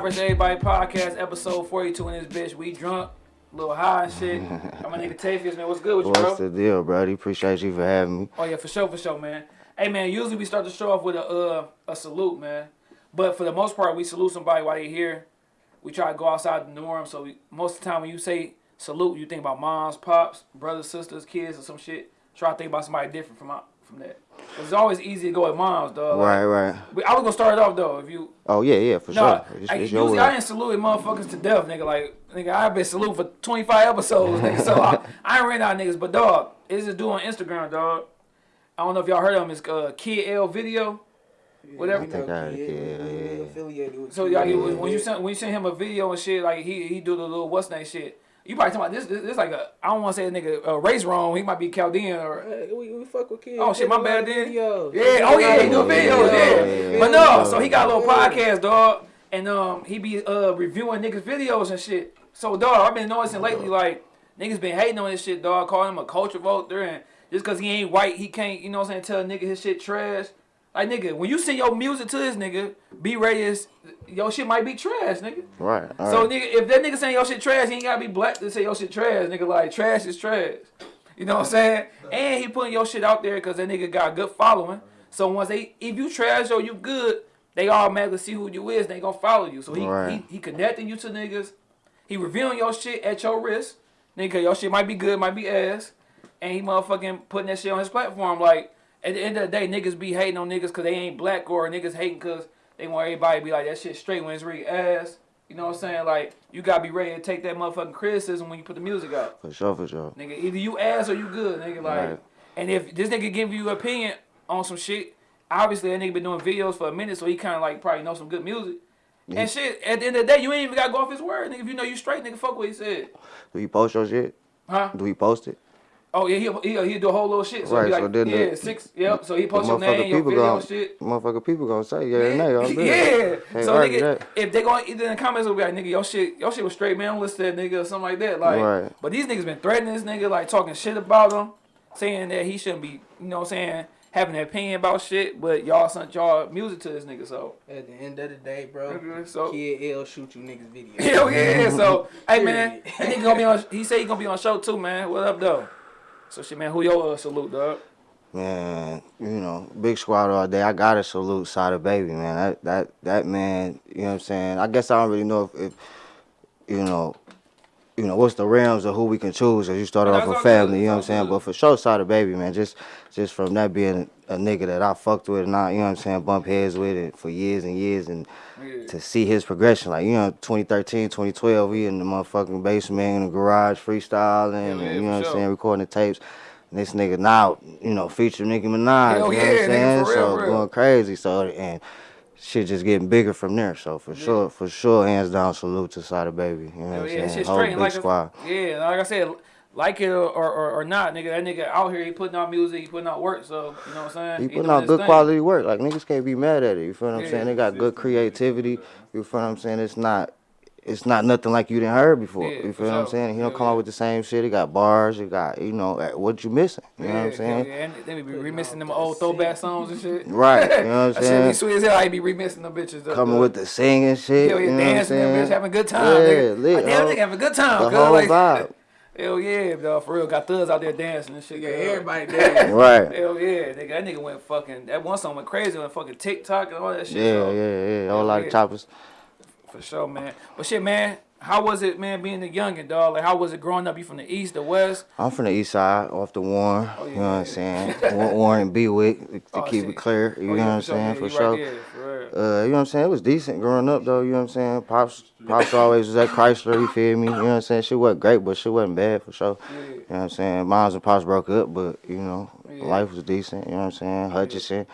Vs. Everybody podcast, episode 42 in this bitch. We drunk, a little high and shit. I'm my nigga Tafius, man. What's good with you, bro? What's the deal, brody? Appreciate you for having me. Oh yeah, for sure, for sure, man. Hey man, usually we start the show off with a uh, a salute, man. But for the most part, we salute somebody while they're here. We try to go outside the norm. So we, most of the time, when you say salute, you think about moms, pops, brothers, sisters, kids, or some shit. Try to think about somebody different from from that. 'Cause It's always easy to go with moms, dog. Like, Right, right. we- I was gonna start it off though. If you Oh yeah, yeah, for no, sure. It's, I, it's your usually I world. ain't saluting motherfuckers to death, nigga. Like, nigga, I've been saluting for 25 episodes, nigga. So I, I ain't ran out niggas. But dog, it's this dude on Instagram, dog. I don't know if y'all heard of him. It's uh, Kid L Video. Whatever. I think I heard yeah, yeah. Affiliated with So Kid y'all, L. when you send when you send him a video and shit, like he he do the little what's name shit. You probably talking about this. This, this like a I don't want to say a nigga uh, race wrong. He might be Chaldean or Hey, we, we fuck with kids. Oh, shit, my They bad then. Videos. Yeah, oh yeah, he do videos, yeah. yeah, But no, so he got a little podcast, dog, and um he be uh reviewing niggas videos and shit. So dog, I've been noticing lately like niggas been hating on this shit, dog, calling him a culture voter and just cause he ain't white, he can't, you know what I'm saying, tell a nigga his shit trash. Like nigga, when you send your music to this nigga, be ready as your shit might be trash, nigga. Right. So right. nigga, if that nigga saying your shit trash, he ain't gotta be black to say your shit trash. Nigga, like trash is trash. You know what I'm saying? And he putting your shit out there because that nigga got a good following. So once they, if you trash or you good, they automatically see who you is. They gonna follow you. So he Right. he, he connecting you to niggas. He revealing your shit at your risk. Nigga, your shit might be good, might be ass. And he motherfucking putting that shit on his platform. Like at the end of the day, niggas be hating on niggas because they ain't black or niggas hating because they want everybody to be like that shit straight when it's really ass. You know what I'm saying? Like you gotta be ready to take that motherfucking criticism when you put the music out. For sure, for sure. Nigga, either you ass or you good, nigga. Like, Right. and if this nigga give you an opinion on some shit, obviously that nigga been doing videos for a minute, so he kind of like probably know some good music. And shit, at the end of the day, you ain't even gotta go off his word, nigga. If you know you straight, nigga, fuck what he said, Do you post your shit? huh? Do we post it? Oh yeah, he'll he'll, he'll do a whole little shit. So Right, he so like, then the- yeah, six, yep. So he The post your motherfucker name, your people video, gonna, and shit. motherfucker people gonna say yeah or nay. I'm good. Yeah. Can't So nigga, that. if they gonna either in the comments will be like, nigga, your shit, your shit was straight, man. Don't listen to that nigga or something like that. Like, Right. but these niggas been threatening this nigga, like talking shit about him, saying that he shouldn't be, you know, what I'm saying having an opinion about shit. But y'all sent y'all music to this nigga, so At the end of the day, bro, Mhm, so- Kid L shoot you niggas video. hell yeah. So hey man, he gonna be on. He say he gonna be on show too, man. What up though? So shit, man. Who your uh, salute, dog? Man, you know, big squad all day. I gotta salute Sada Baby, man. That that that man, you know what I'm saying? I guess I don't really know if, if you know, you know, what's the realms of who we can choose as you started off a family, you know what I'm saying? But for sure Sada Baby, man, just just from that being a nigga that I fucked with and I, you know what I'm saying, bump heads with it for years and years and Yeah. to see his progression, like, you know, 2013, 2012, we in the motherfucking basement in the garage freestyling, Yeah, and, yeah, you know what I'm saying, recording the tapes. And this nigga now, you know, feature Nicki Minaj, Hell you know yeah, what I'm saying? real, so real. going crazy. So and shit just getting bigger from there. So for sure, for sure, hands down, salute to Sada Baby. You know Hell what I'm yeah, saying? Whole straight. big Like, squad. yeah, like I said, like it or, or, or not, nigga, that nigga out here, he putting out music, he putting out work, so, you know what I'm saying? He putting doing out good thing. quality work. Like niggas can't be mad at it. You feel what I'm Yeah. saying? They got good creativity. You feel what I'm saying? It's not it's not nothing like you didn't heard before. Yeah, you for feel what I'm saying? He don't Hell come yeah. out with the same shit. He got bars. He got you know what you missing. You know what I'm saying? hell Yeah, and they be remixing them old throwback songs and shit. Right. You know what I'm shit be saying? sweet as hell. I be remixing them bitches. up, Coming though. with the singing shit. Hell you yeah, know what I'm dancing, them saying? bitch, having a good time, Yeah, nigga. lit, like, damn, nigga having a good time. The whole like, vibe. Hell yeah, dog, for real. Got thugs out there dancing and shit. Yeah, cuz. everybody there. Right. Hell yeah, nigga. That nigga went fucking. That one song went crazy on fucking TikTok and all that shit. Yeah, so, yeah, yeah. A Hell whole lot yeah. of choppers. For sure, man. But shit, man. How was it, man, being a youngin', dog? Like, how was it growing up? You from the east, the west? I'm from the east side, off the Warren. Oh, You yeah. know what I'm saying? Warren and Bewick, to Oh, keep it clear. You Oh, know yeah, what I'm saying? For sure. Right there, for. Uh, you know what I'm saying? It was decent growing up though, you know what I'm saying? Pops Pops always was at Chrysler, you feel me? You know what I'm saying? She wasn't great, but she wasn't bad for sure. Yeah. You know what I'm saying? Moms and Pops broke up, but you know, life was decent, you know what I'm saying? Hutchinson,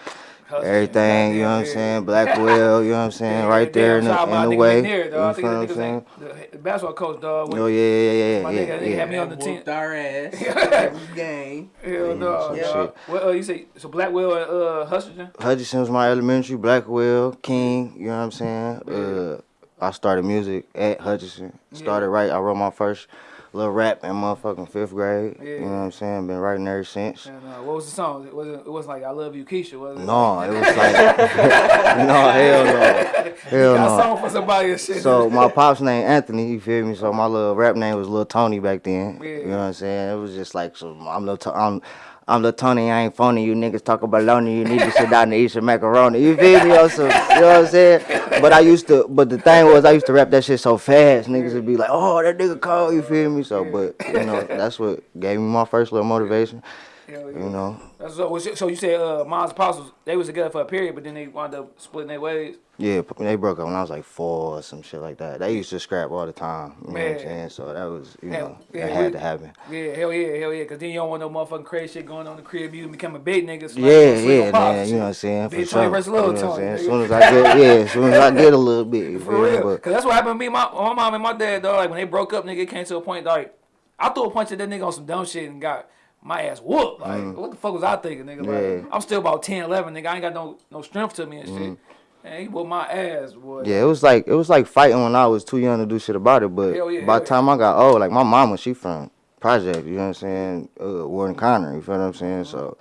everything, you know what I'm goddamn, saying? Blackwell, you know what I'm saying? Yeah, right there in damn, shout out the, my in the way. McNair, You dog. I feel think what the I'm saying? the basketball coach, dog. Oh yeah, yeah, yeah, My yeah, nigga- yeah. nigga had me yeah. on the team. Whooped our ass every game. Hell no, some dog. shit. Well, uh, you say so Blackwell and uh, Hutchinson? Hutchinson was my elementary, Blackwell, King, you know what I'm saying? Uh, I started music at Hutchinson. Started right, I wrote my first little rap in motherfucking fifth grade. Yeah. You know what I'm saying? Been writing ever since. And, uh, what was the song? It wasn't. It wasn't like "I Love You, Keisha." Was it? No, it was like no hell no, hell no. song for somebody and shit. So my pop's name Anthony, you feel me? So my little rap name was Little Tony back then. Yeah. You know what I'm saying? It was just like so I'm I'm I'm the Tony, I ain't phony. You niggas talk about lonely, you need to sit down and eat some macaroni. You feel me? Some, you know what I'm saying? But I used to but the thing was I used to rap that shit so fast, niggas would be like, Oh, that nigga cold, you feel me? So but you know, that's what gave me my first little motivation. Hell yeah. You know. That's so, so you said uh, Apostles they was together for a period, but then they wound up splitting their ways. Yeah, they broke up when I was like four or some shit like that. They used to scrap all the time. You know what I'm saying? So that was, you Hell, know, yeah, that had to happen. Yeah, hell yeah, hell yeah. Cause then you don't want no motherfucking crazy shit going on in the crib. You become a big nigga. so Yeah, on yeah, man. You know what. I'm saying? For Big sure. Tony versus You know what I'm Tony. As soon as I get, yeah, as soon as I get a little bit, you For feel me? real. But Cause that's what happened to me, my, my mom and my dad, dog. Like when they broke up, nigga, it came to a point like I threw a punch at that nigga on some dumb shit and got my ass whooped. Like what the fuck was I thinking, nigga? Like Mm. Yeah. I'm still about 10, 11, nigga. I ain't got no no strength to me and shit. And he whooped my ass, boy. Mm. yeah, it was like it was like fighting when I was too young to do shit about it. But yeah, by the time I got old, like my mama, she from Project. You know what I'm saying? Uh, Warren Conner. You feel what I'm saying? So.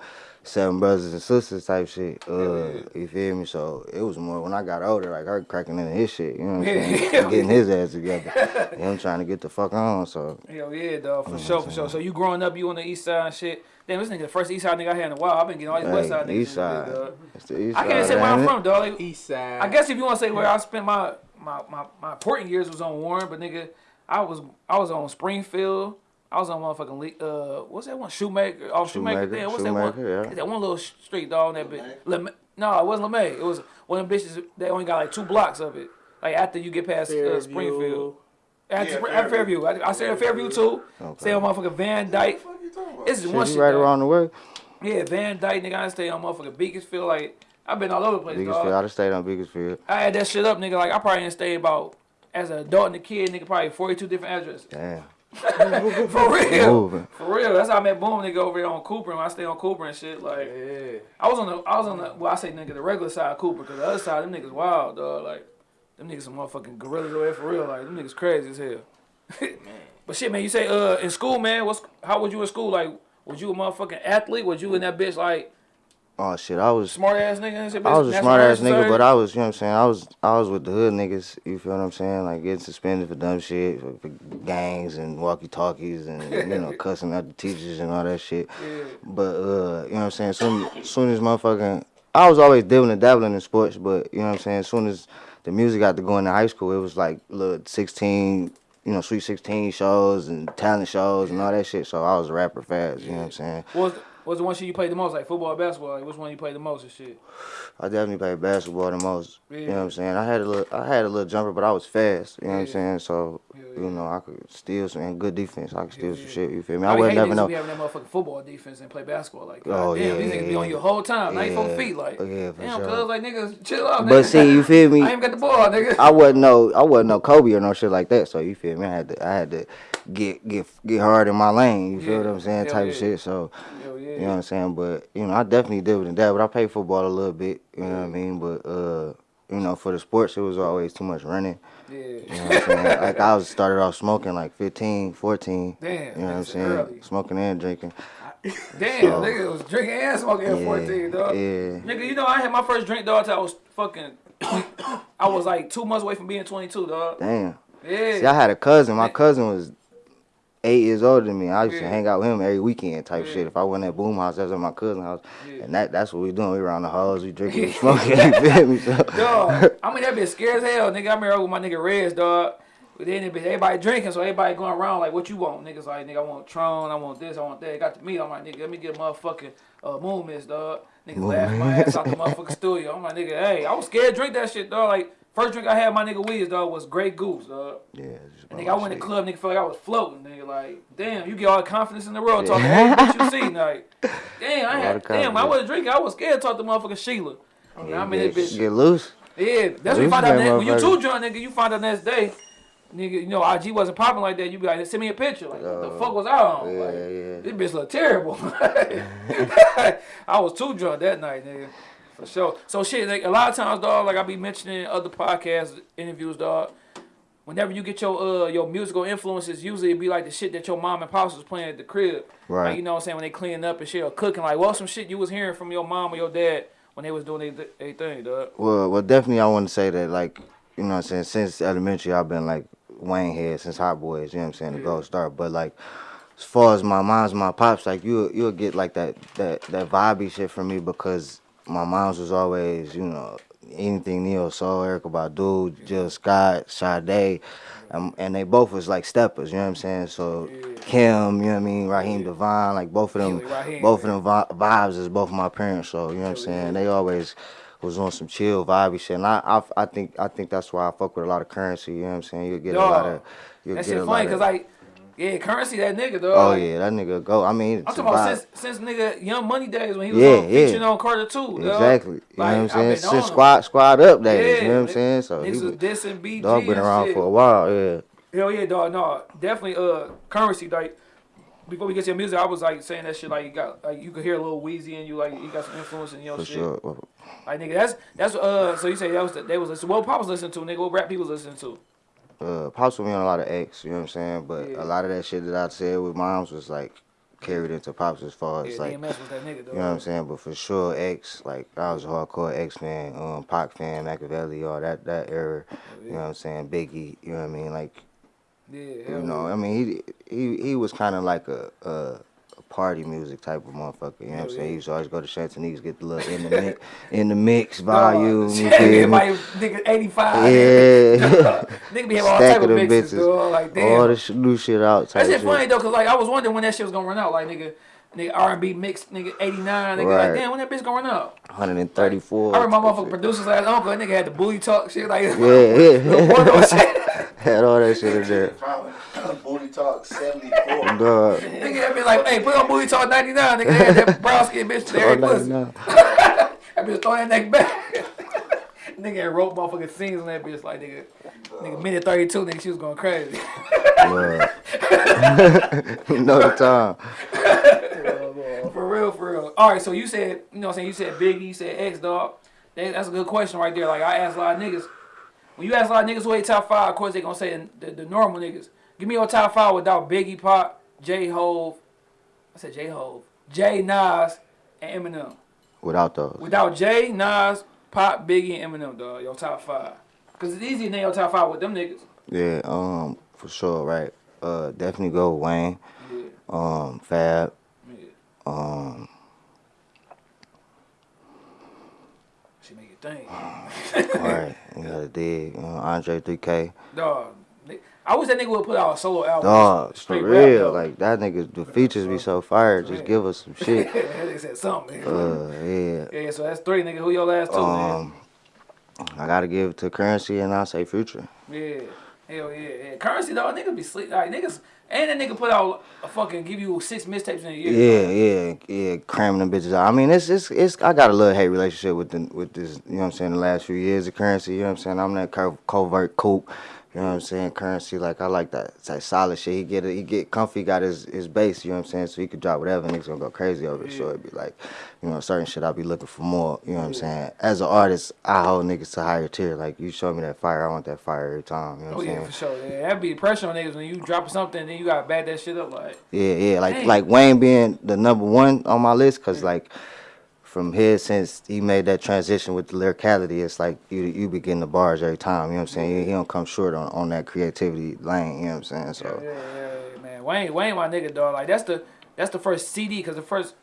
Seven brothers and sisters type shit. Uh, yeah. you feel me? So it was more when I got older, like her cracking into his shit. You know what I'm saying? hell Getting his ass together. Him trying to get the fuck on. So Hell yeah, dog, for sure, for sure. So you growing up, you on the east side and shit. Damn, this nigga the first east side nigga I had in a while. I've been getting all these west side niggas. East in this bitch, Side. dog. It's the East I can't Side, say where I'm from, dog. Like, East side. I guess if you want to say where I spent my my, my my important years was on Warren, but nigga, I was I was on Springfield. I was on motherfucking Le- uh what's that one Shoemaker? Oh Shoemaker. Shoemaker, Damn, what's that one? Yeah. That one little street dog in that bitch. Lem- no, it wasn't LeMay. It was one of them bitches. They only got like two blocks of it. Like after you get past uh, Springfield. At, Yeah, Spr- at Fairview. I, I stay at Fairview too. Okay. Stay on motherfucking Van Dyke. What you? It's just one you shit. right dog. around the way. Yeah, Van Dyke, nigga. I stay on motherfucking Beaconsfield. Like I've been all over the place, Biggest field. dog. I done stayed on biggest field. I had that shit up, nigga. Like I probably didn't stay about as an adult and a kid, nigga. Probably forty two different addresses. Damn. For real. For real. That's how I met Boom, nigga, over there on Cooper. And I stay on Cooper and shit. Like Yeah. I was on the, I was on the, well, I say nigga, the regular side of Cooper, cause the other side, them niggas wild, dog. Like them niggas some motherfucking gorillas over there for real. Like them niggas crazy as hell. but shit, man, you say uh in school, man, what's how was you in school? Like was you a motherfucking athlete? Was you in that bitch like Oh shit, I was smart ass nigga? I was a smart ass nigga, but I was, you know what I'm saying? I was I was with the hood niggas, you feel what I'm saying? Like getting suspended for dumb shit, for, for gangs and walkie talkies and you know, cussing out the teachers and all that shit. Yeah. But uh, you know what I'm saying? Soon soon as motherfucking I was always dibbling and dabbling in sports, but you know what I'm saying, as soon as the music got to going into high school, it was like little sixteen you know, Sweet 16 shows and talent shows and all that shit. So I was a rapper fast, you know what I'm saying? What was, the one shit you played the most? Like football or basketball? Like which one you played the most and shit? I definitely played basketball the most. You know what I'm saying? I had a little I had a little jumper, but I was fast. You know what I'm saying? So, Yeah, you know, I could steal some and good defense. I could steal some yeah. shit, you feel me? I, I would never know. having that motherfucking football defense and play basketball. Like, Oh, damn, yeah, these niggas be on you whole time, 94 Yeah. feet. Like, Yeah, for damn, sure. cuz, like, niggas, chill out, But nigga. see, you feel me? I ain't got the ball, nigga. I wasn't no I wasn't no Kobe or no shit like that. So you feel me? I had to I had to get get get hard in my lane. You feel Yeah. what I'm saying? Type yeah. of shit. So Hell yeah. You know what I'm saying. But you know, I definitely did with that. But I played football a little bit. You know what I mean? But uh, you know, for the sports, it was always too much running. Yeah. You know what I'm saying? like I was started off smoking like 15, 14. Damn, You know what I'm saying? early. Smoking and drinking. Damn, So- nigga was drinking and smoking at Yeah, 14, dog. yeah. Nigga, you know, I had my first drink, dog, till I was fucking, I was like two months away from being 22, dog. Damn. Yeah. See, I had a cousin. My cousin was eight years older than me. I used to hang out with him every weekend type Yeah. shit. If I wasn't at Boom House, that's at my cousin's house. Yeah. And that that's what we doing. We around the halls, we drinking, we smoking, you feel me? So, Dog, I mean that bitch scared as hell, nigga. I remember with my nigga Reds, dog. But then it be everybody drinking, so everybody going around like, what you want? Niggas like, nigga, I want Tron, I want this, I want that. Got to meat. I'm like, nigga, let me get a motherfucking uh, Moon Mist, dog. Nigga laugh my ass out the motherfucking studio. I'm like, nigga, hey, I was scared to drink that shit, dog. Like, first drink I had, my nigga Weeds, dog, was Grey Goose, dog. yeah. And nigga, I went to shit. club, nigga, felt like I was floating, nigga. Like, damn, you get all the confidence in the world talking to every bitch you see, like, damn, I had, of damn, I confidence. was drinking, I was scared to talk to motherfucking Sheila. I mean, I'm in get, bitch. get loose. Yeah, that's when you Loose find out that that when you motherfucker. too drunk, nigga, you find out next day, nigga, you know, IG wasn't popping like that. You be like, send me a picture. Like, what the Uh, fuck was I on? Yeah, like, yeah. this bitch look terrible. I was too drunk that night, nigga. For sure. So shit, like a lot of times, dog, like I be mentioning other podcast interviews, dog. whenever you get your uh your musical influences, usually it be like the shit that your mom and pops was playing at the crib. Right. Like you know what I'm saying when they cleaning up and shit or cooking. Like what was some shit you was hearing from your mom or your dad when they was doing their they thing, dog. Well, well, definitely, I want to say that, like, you know what I'm saying, since elementary, I've been, like, Wayne head since Hot Boys, you know what I'm saying, the Yeah. gold star. But, like, as far as my mom's, my pops, like, you, you'll get, like, that, that, that vibey shit from me because my mom's was always, you know, anything Neo Soul, Erykah Badu, Jill Scott, Sade, um, and they both was, like, steppers, you know what I'm saying? So. Kim, you know what I mean, Raheem DeVaughn, like, both of them, both of them vi- vibes is both of my parents, so, you know what I'm saying? They always was on some chill vibey shit. And I, I, I think I think that's why I fuck with a lot of Curren$y. You know what I'm saying? You'll get a lot of you'll That get shit a funny because like, yeah, Curren$y that nigga, though. Oh yeah, that nigga go. I mean, I'm talking about since since nigga Young Money days when he was Yeah, on, yeah. featuring on Carter two. Exactly. You Like, know I've what I'm saying? Since squad squad up days. Yeah, you know what I'm saying? So he was dissing BG dog been around shit. for a while. Yeah. Hell yeah, dog. No, definitely. Uh, Curren$y. Like before we get to your music, I was like saying that shit. Like you got, like you could hear a little Weezy in you. Like you got some influence in your For shit. sure. Like nigga, that's that's uh. So you say that was the, they was listening. What Pop was listening to, nigga? What rap people was listening to? Uh, pops with me on a lot of X. You know what I'm saying? But Yeah. a lot of that shit that I said with moms was like carried into pops as far as Yeah, like. DMX was that nigga, dog. You know what I'm saying? But for sure, X, like I was a hardcore X fan, um, Pac fan, Makaveli, all that that era. You know what I'm saying? Biggie, you know what I mean? Like Yeah, you know, yeah. I mean, he he he was kind of like a, a a party music type of motherfucker. You know what I'm oh, saying? yeah. He used to always go to Chantonese, get the little in the mix, in the mix volume. You shit, feel me? Nigga, 85. Yeah. Nigga be having all Stack type of of mixes, bitches. dog. Like, damn. All this sh- new shit out. Type That shit shit. funny though, cause like I was wondering when that shit was gonna run out. Like nigga, nigga R and B mix, nigga eighty nine, nigga. Right. Like damn, when that bitch gonna run out? 134. I remember my type motherfucking producer's last uncle. That nigga had the booty talk shit like shit. Yeah, yeah. Had all that shit in there. Booty talk 74. Dog. nigga had been like, hey, put on booty talk ninety nine. Nigga had that brown skin bitch there. All pussy. 99. That bitch throwing that neck back. nigga had wrote motherfucking scenes on that bitch like nigga, nigga minute thirty two. Nigga, she was going crazy. Blood. you know the time. For real, for real. All right, so you said, you know what I'm saying, you said Biggie, you said X, dog. That, that's a good question right there. Like, I asked a lot of niggas. When you ask a lot of niggas who they top five, of course they gonna say the, the normal niggas. Give me your top five without Biggie, Pop, J Hove. I said J Hove. J Nas and Eminem. Without those. Without J, Nas, Pop, Biggie, and Eminem, dog. Your top five. Cause it's easy to name your top five with them niggas. Yeah, um, for sure, right. Uh, definitely go with Wayne. Yeah, Um, Fab. yeah. Um, She make it think. right. You gotta dig. You know, Andre 3K. Dog. I wish that nigga would put out a solo album. Dog, for straight rap, real. though. Like that nigga, the features be so fire. Just give us some shit. that nigga said something. Uh, yeah. yeah, so that's three, nigga. Who your last two, Um, I gotta give it to Curren$y and I say Future. Yeah. Hell yeah, yeah. Curren$y, dog. Niggas be sleep. Like, niggas. And that nigga put out a fucking, give you six mixtapes in a year. Yeah, yeah, yeah, cramming them bitches out. I mean, it's it's it's. I got a little hate relationship with the with this. You know what I'm saying? The last few years of Curren$y. You know what I'm saying? I'm that covert kook. You know what I'm saying? Curren$y, like I like that. It's like solid shit. He get it. He get comfy. Got his his base. You know what I'm saying? So he could drop whatever. Niggas gonna go crazy over it. So it'd be like, you know, certain shit. I'll be looking for more. You know what I'm saying? As an artist, I hold niggas to higher tier. Like you show me that fire, I want that fire every time. You know Oh what I'm yeah, saying? for sure. Yeah, that'd be the pressure on niggas when you drop something, then you gotta bad that shit up. Like, Yeah, yeah, like Dang. like Wayne being the number one on my list, cause like from here since he made that transition with the lyricality, it's like you you be getting the bars every time. You know what I'm saying? He, he don't come short on, on that creativity lane. You know what I'm saying? So yeah, yeah, yeah, man. Wayne, Wayne, my nigga, dog. Like that's the that's the first CD, cause the first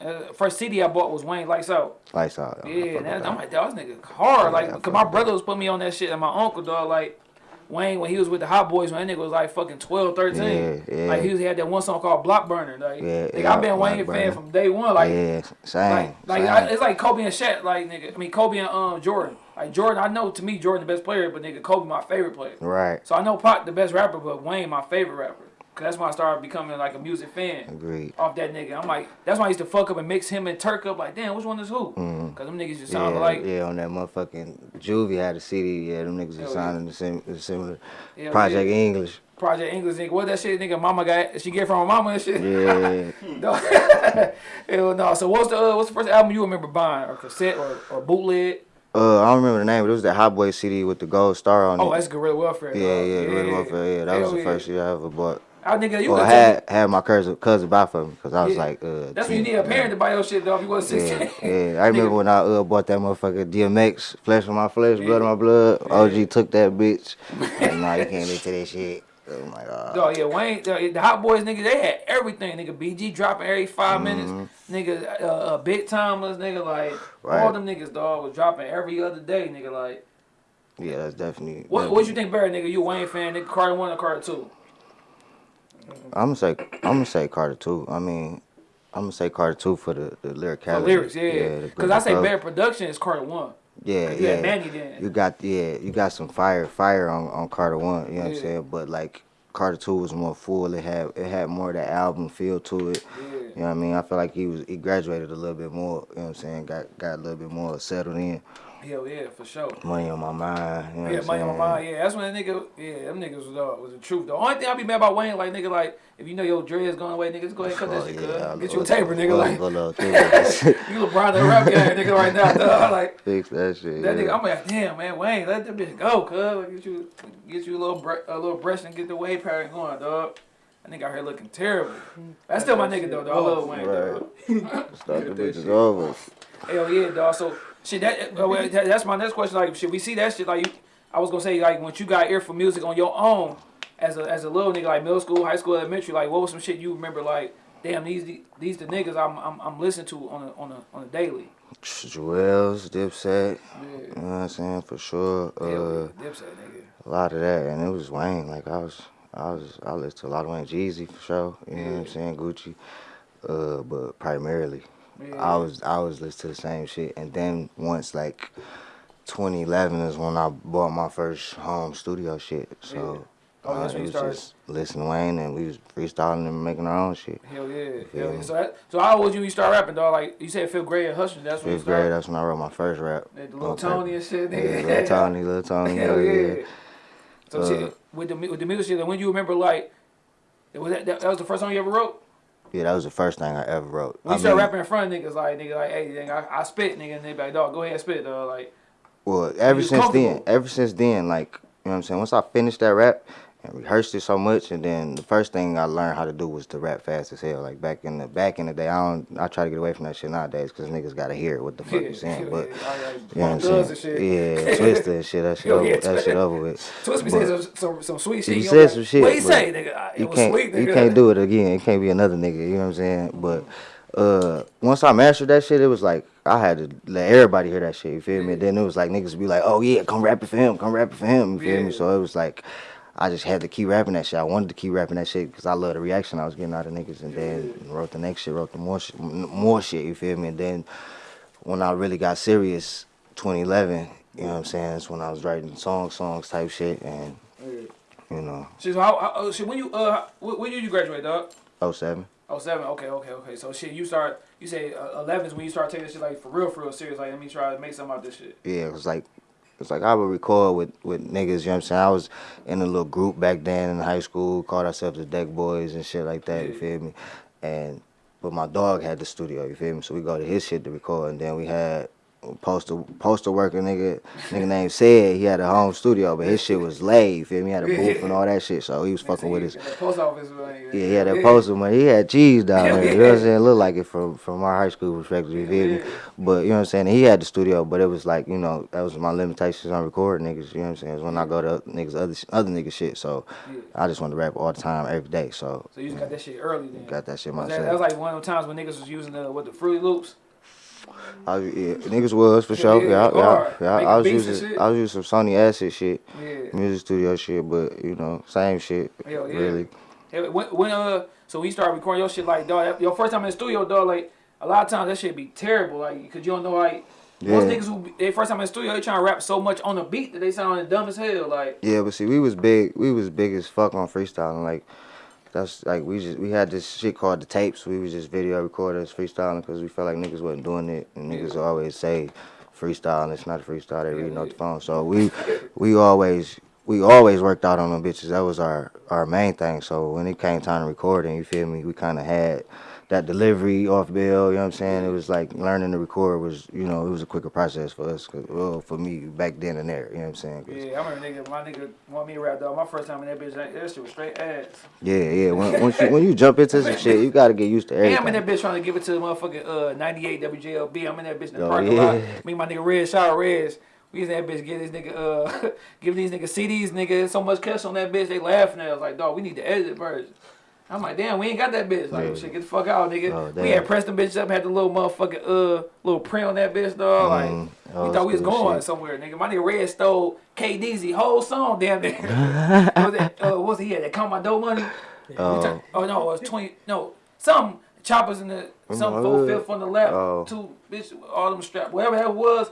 uh, first CD I bought was Wayne Lights Out. lights out. Yeah, fuck and with that, that. I'm like, dog, this nigga hard. Like, Yeah, I cause my brother was putting me on that shit, and my uncle, dog, like. Wayne, when he was with the Hot Boys, when that nigga was like fucking 12, 13. Yeah, yeah. Like, he was, he had that one song called Block Burner. Like, Yeah, nigga, I've been Wayne fan from day one. Like, yeah, same. Like, like same. I, it's like Kobe and Shaq, like nigga. I mean Kobe and um Jordan. Like Jordan, I know to me Jordan the best player, but nigga Kobe my favorite player. right. So I know Pac the best rapper, but Wayne my favorite rapper. Cause that's when I started becoming like a music fan Agreed. off that nigga. I'm like, that's why I used to fuck up and mix him and Turk up. Like, damn, which one is who? Mhm. Cause them niggas just Yeah, sound like yeah, on that motherfucking Juvie had a CD. Yeah, them niggas Hell was sounding the same, the similar. Hell Project yeah. English. Project English nigga. What that shit nigga? Mama got she get from her mama and shit. Yeah, No. Hell no. So what's the uh, what's the first album you remember buying or cassette or, or bootleg? Uh, I don't remember the name, but it was the Hot Boy CD with the gold star on Oh, it. that's Guerrilla Warfare. yeah, dog. yeah, Red Welfare. Yeah, that was the yeah. first year I ever bought. I nigga, you could had had my cousin cousin buy for me because I was Yeah. like, uh, That's when you need a parent to buy your shit, though. If you was Yeah, 16. yeah. I remember when I uh, bought that motherfucker DMX, flesh of my flesh, blood of my blood. OG took that bitch. Like, nah, you can't listen to that shit. Oh my god. ah. Dog, yeah, Wayne, the, the Hot Boys, nigga, they had everything, nigga. BG dropping every 5 minutes, nigga. Uh, uh, Big Tymers, nigga, like all Mm-hmm. Right. them niggas, dog, was dropping every other day, nigga. Like, yeah, that's definitely. what what you think better, nigga? You a Wayne fan, nigga? Carter one or Carter two? I'm gonna say I'm gonna say Carter two. I mean, I'm gonna say Carter two for the the lyricality. lyrics, yeah. Because the I say better production is Carter one. Yeah, yeah. Manny then. You got yeah, you got some fire, fire on, on Carter one. You know what I'm saying? But like Carter two was more full. It had it had more of that album feel to it. Yeah. You know what I mean? I feel like he was he graduated a little bit more. You know what I'm saying? Got got a little bit more settled in. Hell yeah, for sure. Money on my mind. You know Yeah, money on my mind. Yeah, that's when that nigga. Yeah, them niggas was uh, was the truth. The only thing I be mad about Wayne, like nigga, like if you know your dreads going away, niggas go ahead and cut that Oh, shit. yeah, cuz. Get you a taper, nigga. Like you LeBron the rap guy, nigga, right now. Dog. Like Fix that shit. that yeah. nigga, I'm like, damn man, Wayne, let that bitch go, cuz. Like, get you get you a little bre- a little brush and get the wave pattern going, dog. That nigga out here looking terrible. That's still my nigga though, dog. I love Wayne, Right. dog. Start the bitches over. Hell yeah, dog. So shit, that, well, that- that's my next question. Like, should we see that shit? Like, you, I was gonna say, like, once you got ear for music on your own, as a as a little nigga, like middle school, high school, elementary, like, what was some shit you remember? Like, damn, these these the niggas I'm I'm, I'm listening to on a on a on a daily. Juelz, Dipset. Yeah. You know what I'm saying? For sure. Hell Uh, Dipset, nigga. a lot of that, and it was Wayne. Like I was, I was, I listened to a lot of Wayne Jeezy for sure. You know what I'm saying? Gucci, uh, but primarily, Yeah. I was, I was listening to the same shit. And then once like 2011 is when I bought my first home studio shit. So. Oh, uh, that's when it was started. just listening to Wayne, and we was freestyling and making our own shit. Hell yeah, hell yeah. So that, so how old you when you start rapping, dog? Like you said, fifth grade at Hustle. That's when Fifth grade, that's when I wrote my first rap. The little. Tony and shit, Yeah, little Tony, little Tony. Hell yeah. yeah. So Uh, shit, with the with the music shit, when you remember like, was that, that that was the first song you ever wrote? Yeah, that was the first thing I ever wrote. When I you start mean, rapping in front of niggas, like nigga, like hey, nigga, I, I spit, nigga, and they be like, dog, go ahead and spit, dog. Like, Well, ever since then, ever since then, like you know what I'm saying. Once I finished that rap and rehearsed it so much, and then the first thing I learned how to do was to rap fast as hell. Like back in the back in the day, I don't. I try to get away from that shit nowadays because niggas gotta hear what the fuck you're saying. But yeah, you know what I'm saying? and shit. Yeah, Twista and shit. That shit, over, yeah, that shit over with. Twist be saying some, some, some sweet shit. He you said know, some shit, What he say, nigga? It you was can't sweet, nigga. you can't do it again. It can't be another nigga. You know what I'm saying? But uh, once I mastered that shit, it was like I had to let everybody hear that shit. You feel me? And then it was like niggas be like, "Oh yeah, come rap it for him. Come rap it for him." You feel Yeah. me? So it was like. I just had to keep rapping that shit. I wanted to keep rapping that shit because I love the reaction I was getting out of niggas. And then wrote the next shit, wrote the more shit, more shit. You feel me? And then when I really got serious, 2011, you know what I'm saying? That's when I was writing songs, songs type shit, and you know, Shit, so how, how, oh, shit, when you uh, when, when did you graduate, dog? 07. Oh seven. Okay, okay, okay. So shit, you start. You say uh, 11 is when you start taking this shit like for real, for real serious. Like let me try to make something out of this shit. Yeah, it was like it's like I would record with, with niggas, you know what I'm saying? I was in a little group back then in high school, called ourselves the Deck Boys and shit like that, you feel me? And but my dog had the studio, you feel me? So we go to his shit to record and then we had postal postal worker nigga nigga named said he had a home studio, but his shit was laid, you feel me? He had a booth and all that shit. So he was fucking with his post office. Like, yeah, he had that poster money. He had cheese down there. You know what I'm saying? It looked like it from from our high school perspective. You feel me? But you know what I'm saying? He had the studio, but it was like you know that was my limitations on recording niggas. You know what I'm saying? It's when I go to niggas other other niggas shit. So. I just want to rap all the time, every day. So So you just got that shit early then. got that shit Was that, that was like one of the times when niggas was using the what the Fruity Loops. I, yeah, niggas was for sure. Yeah, Yeah, yeah, yeah. I was using. I was using some Sony Acid shit, Yeah. music studio shit, but you know same shit. Hell yeah. Really. Hey, When, when uh, so when you start recording your shit like dog, your first time in the studio, dog, like a lot of times that shit be terrible, like cause you don't know like most niggas who they first time in the studio, they trying to rap so much on the beat that they sound dumb as hell, like Yeah, but see, we was big. We was big as fuck on freestyling. Like, that's like we just we had this shit called the tapes. We was just video recorders freestyling because we felt like niggas wasn't doing it, and niggas Yeah. always say freestyling. It's not a freestyle. They reading off the phone. So we we always we always worked out on them bitches. That was our our main thing. So when it came time to recording, you feel me? We kind of had that delivery off bill. You know what I'm saying? It was like learning to record was you know it was a quicker process for us. 'cause- well, for me back then and there. You know what I'm saying? Yeah, I remember nigga, my nigga want me to rap dog. My first time in that bitch, that that shit was straight ass. Yeah, yeah. When, once you when you jump into some shit, you gotta get used to everything. I'm in that bitch trying to give it to the motherfucking uh 98 WJLB. I'm in that bitch in the Oh, parking yeah. lot. Me and my nigga Red, out Reds. We used that bitch give this nigga uh give these niggas CDs, nigga. So much cash on that bitch, they laughing at us like, dog, we need the edited version. I'm like, damn, we ain't got that bitch. Like, Yeah. shit, get the fuck out, nigga. Oh, we had pressed them bitches up, had the little motherfucking uh little print on that bitch, dog. Like, Mm, we thought we was going shit. somewhere, nigga. My nigga Red stole KDZ whole song, damn near. was it, uh, what was he had? That count my dough money. Oh. Oh, oh no, it was twenty. No, some choppers in the some my four fifth on the left, Oh. two bitch, all them strapped, whatever that was.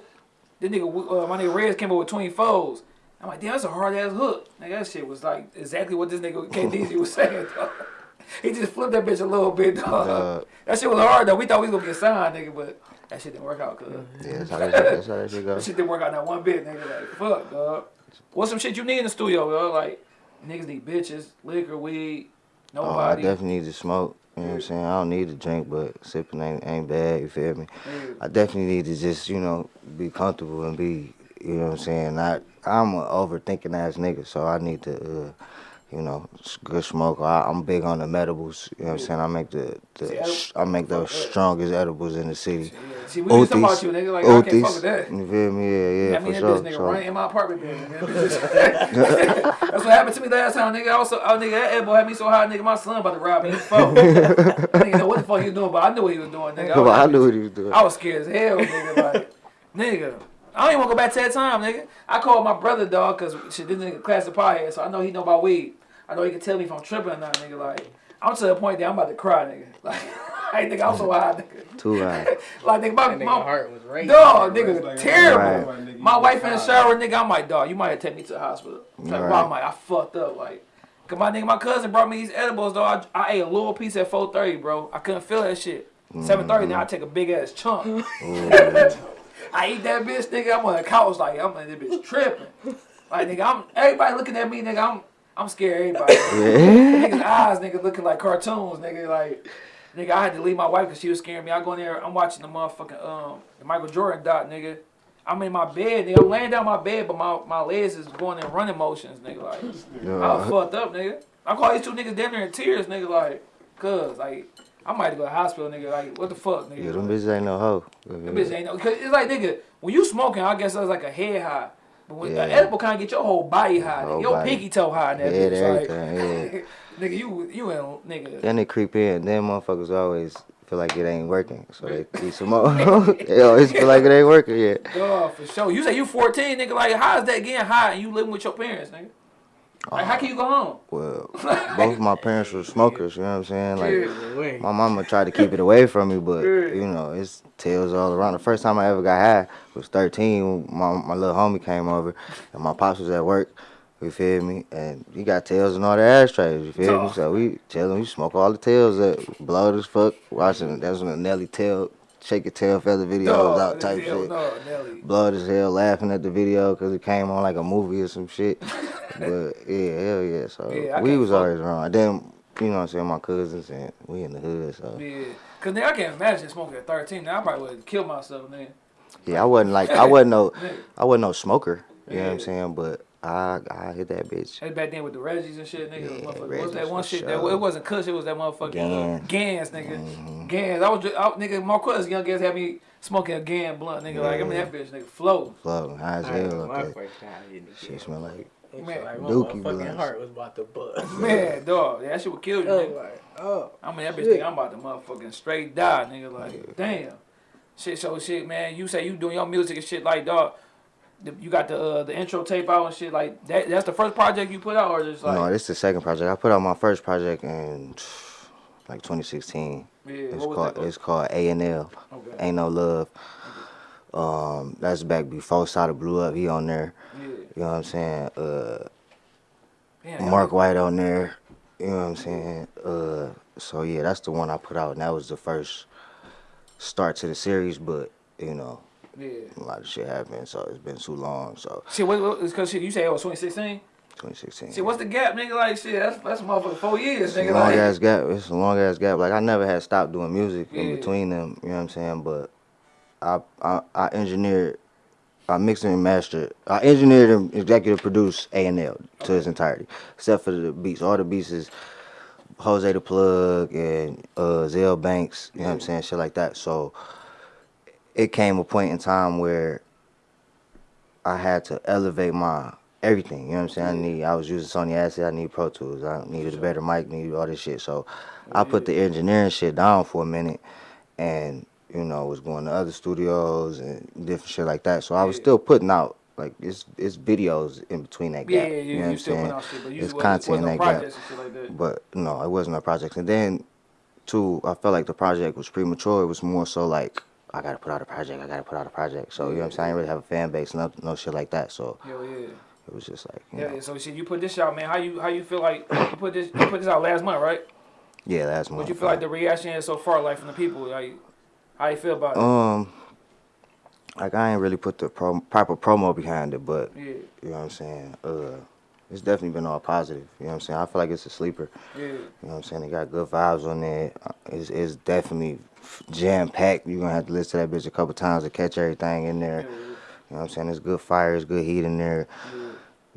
The nigga, uh, my nigga Reds came up with twenty foes. I'm like, damn, that's a hard ass hook. Nigga, that shit was like exactly what this nigga KDZ was saying. He just flipped that bitch a little bit, dog. Uh, that shit was hard though. We thought we was gonna get signed, nigga, but that shit didn't work out, cuz. yeah, that's how that shit, that's how that shit That shit didn't work out not one bit, nigga. Like, fuck, dog. What's some shit you need in the studio, bro? Like, niggas need bitches, liquor, weed, nobody. Oh, I definitely need to smoke. You know what I'm saying? I don't need to drink, but sipping ain't, ain't bad. You feel me? I definitely need to just, you know, be comfortable and be, you know what I'm saying? Not, I'm an overthinking ass nigga, so I need to, uh, you know, good smoker. I, I'm big on the medibles. You know what I'm saying? I make the, the I- I make the strongest edibles in the city. Yeah. See, we talking about you, nigga. Like, I can't fuck with that. You feel me? Yeah, yeah, I mean, for sure. bitch nigga So- running in my apartment building. That's what happened to me last time, nigga. I was so, oh, nigga, that elbow had me so high, nigga. My son about to rob me. He phone. I didn't know what the fuck he was doing, but I knew what he was doing, nigga. Come was I knew what he was doing. I was scared as hell, nigga. Like, nigga, I don't even want to go back to that time, nigga. I called my brother, dog, because shit, this nigga class of pie so I know he know about weed. I know he can tell me if I'm tripping or not, nigga. Like, I'm to the point that I'm about to cry, nigga. Like, hey, think I'm so high, nigga. Too high. Like, nigga, my, That nigga my heart was racing. dog, bro. nigga, Like, terrible. Right. My wife in the shower, nigga, I'm like, dog, you might have to take me to the hospital. Like, Right. I'm like, I fucked up, like. Cause my nigga, my cousin brought me these edibles, dog. I, I ate a little piece at 4:30, bro. I couldn't feel that shit. Mm-hmm. 7:30, now I take a big ass chunk. Mm-hmm. I eat that bitch, nigga. I'm on the couch like I'm in this bitch tripping. Like nigga, I'm everybody looking at me, nigga. I'm I'm scared of everybody. Niggas eyes, nigga, looking like cartoons, nigga. Like nigga, I had to leave my wife because she was scaring me. I go in there, I'm watching the motherfucking um the Michael Jordan dot, nigga. I'm in my bed, nigga. I'm laying down my bed, but my, my legs is going in running motions, nigga. Like I was fucked up, nigga. I call these two niggas down there in tears, nigga. Like, cause like I might have to go to the hospital, nigga. Like, what the fuck, nigga? Yeah, them bitches ain't no hoe. Them bitches ain't no, cause it's like nigga, when you smoking, I guess it's like a head high. But when Yeah. edible kind of get your whole body high, nigga. Whole your body. pinky toe high, nigga. Head, bitch. Like, everything, nigga, you you in nigga. Then they creep in. Then motherfuckers always feel like it ain't working, so they eat some more. they always feel like it ain't working yet. Dog, for sure. You say you 14, nigga. Like, how is that getting high and you living with your parents, nigga? Like, how can you go home? Well, both of my parents were smokers. You know what I'm saying? Like, Yeah. My mama tried to keep it away from me, but Yeah. you know, it's tails all around. The first time I ever got high was 13. My my little homie came over, and my pops was at work. You feel me? And he got tails and all the ashtrays. You feel me? So we tell him you smoke all the tails up, blow it as fuck. Watching that's when the Nelly tail, shake your tail feather videos Dog, out type hell shit. No, blood as hell laughing at the video because it came on like a movie or some shit. but yeah, hell yeah. So Yeah, we was fuck- always around. Then you know what I'm saying, my cousins and we in the hood. So Yeah. Cause nigga, I can't imagine smoking at 13. Now I probably would have killed myself, then. yeah, I wasn't like I wasn't no I wasn't no smoker. You know what I'm saying? But I I hit that bitch. That's back then with the Reggies and shit, nigga. Yeah, motherfucker. What's that one for shit? That, it wasn't Kush, it was that motherfucking uh, Gans. Gans, nigga. Mhm. Gans. I was, just, I, nigga, Marquez young guys had me smoking a Gan blunt, nigga. Like, I mean, that bitch, nigga, flow. Floating high as hell my up there. first time hitting the Shit game. smell like It Man, felt like my Dookie motherfucking blunts. heart was about to bust. Man, dog, yeah, that shit would kill you, nigga. like, oh. I mean, that bitch Shit. think I'm about to motherfucking straight die, nigga. Like, damn. Shit, so shit, man. You say you doing your music and shit, like, dog. The- You got the uh, the intro tape out and shit like that. That's the first project you put out, or just like no, this is the second project. I put out my first project in like 2016. yeah, It's called it's called A and L. Okay. Ain't no love. Um, that's back before Sada blew up. He on there. Yeah. You know what I'm saying? Uh, Damn, Mark White on there. You know what I'm saying? Uh, so yeah, that's the one I put out, and that was the first start to the series. But you know, Yeah. a lot of shit happened, so it's been too long. So Shit, what, what, cause shit, you say it was 2016? 2016. See, what's the gap, nigga? Like, shit, that's that's motherfucking four years, a nigga. long Like, ass gap. It's a long ass gap. Like I never had stopped doing music in between them. You know what I'm saying? But I I, I engineered, I mixed and mastered, I engineered and executive produced A and L to its entirety, except for the beats. All the beats is Jose the Plug and uh, Zell Banks. You know what I'm saying? Shit like that. So it came a point in time where I had to elevate my everything. You know what I'm saying? I need. I was using Sony Acid. I need Pro Tools. I needed a better mic. Needed all this shit. So oh, I put the engineering shit down for a minute, and you know was going to other studios and different shit like that. So I was still putting out like it's it's videos in between that yeah, gap. yeah, you know what I'm saying? shit, It's content in that gap. projects and shit like that. But no, it wasn't no projects. And then, two, I felt like the project was premature. It was more so like I gotta put out a project. I gotta put out a project. So you know what I'm saying? I didn't really have a fan base, no, no shit like that. So Hell yeah. it was just like, you Yeah, know, so shit, you put this out, man. How you how you feel like you put this you put this out last month, right? yeah, last month. What you feel like the reaction is so far, like from the people, like how you feel about it? Um, like I ain't really put the pro- proper promo behind it, but yeah, you know what I'm saying. Uh, it's definitely been all positive. You know what I'm saying. I feel like it's a sleeper. yeah, You know what I'm saying? They got good vibes on there. Uh, It's, it's definitely jam packed. You're gonna have to listen to that bitch a couple times to catch everything in yeah, there. You know what I'm saying? It's good fire, it's good heat in there. yeah.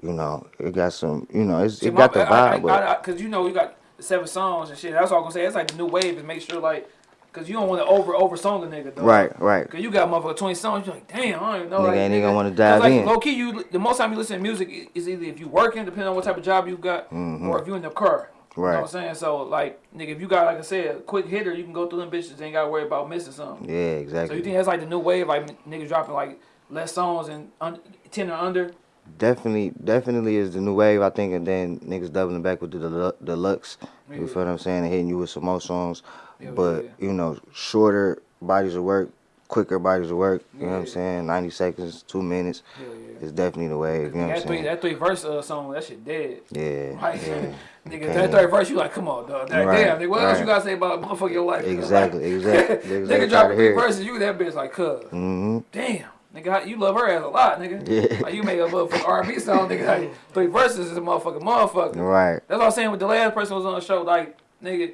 You know, it got some. You know, it's See, it got my- the I- vibe, I- I- Cause you know you got seven songs and shit. That's all I'm gonna say. It's like the new wave is make sure like, cause you don't want to over over song a nigga though. right, right. Cause you got motherfucker twenty songs. You're like, damn, I don't even know. Nigga like, ain't even want to dive like, in. Low key, you the most time you listen to music is either if you working, depending on what type of job you got, mm-hmm. or if you in the car. You know. Right. what I'm saying? So like, nigga, if you got like I said, a quick hitter, you can go through them bitches. Ain't gotta worry about missing something. Yeah, exactly. So you think that's like the new wave, like niggas dropping like less songs and un- ten or under? Definitely, definitely is the new wave. I think, and then niggas doubling back with the delu- deluxe. You Yeah. feel what I'm saying? And hitting you with some more songs, Yeah, but yeah. you know, shorter bodies of work, quicker bodies of work. You know what I'm saying? 90 seconds, two minutes. It's definitely the wave. You know what I'm that three, saying? that three verse uh, song, that shit dead. Yeah, Right? nigga, that third verse, you like, come on, dog. That, Right, Damn, nigga, what else you gotta say about motherfucker your life? Exactly, exactly. Niggas nigga dropping three verses, you that bitch like, cuz. Mm-hmm. Damn, nigga, you love her ass a lot, nigga. Yeah. Like you made a motherfucking R&B song, nigga. Like, three verses is a motherfucking motherfucker. Right. That's what I'm saying with the last person who was on the show. Like, nigga,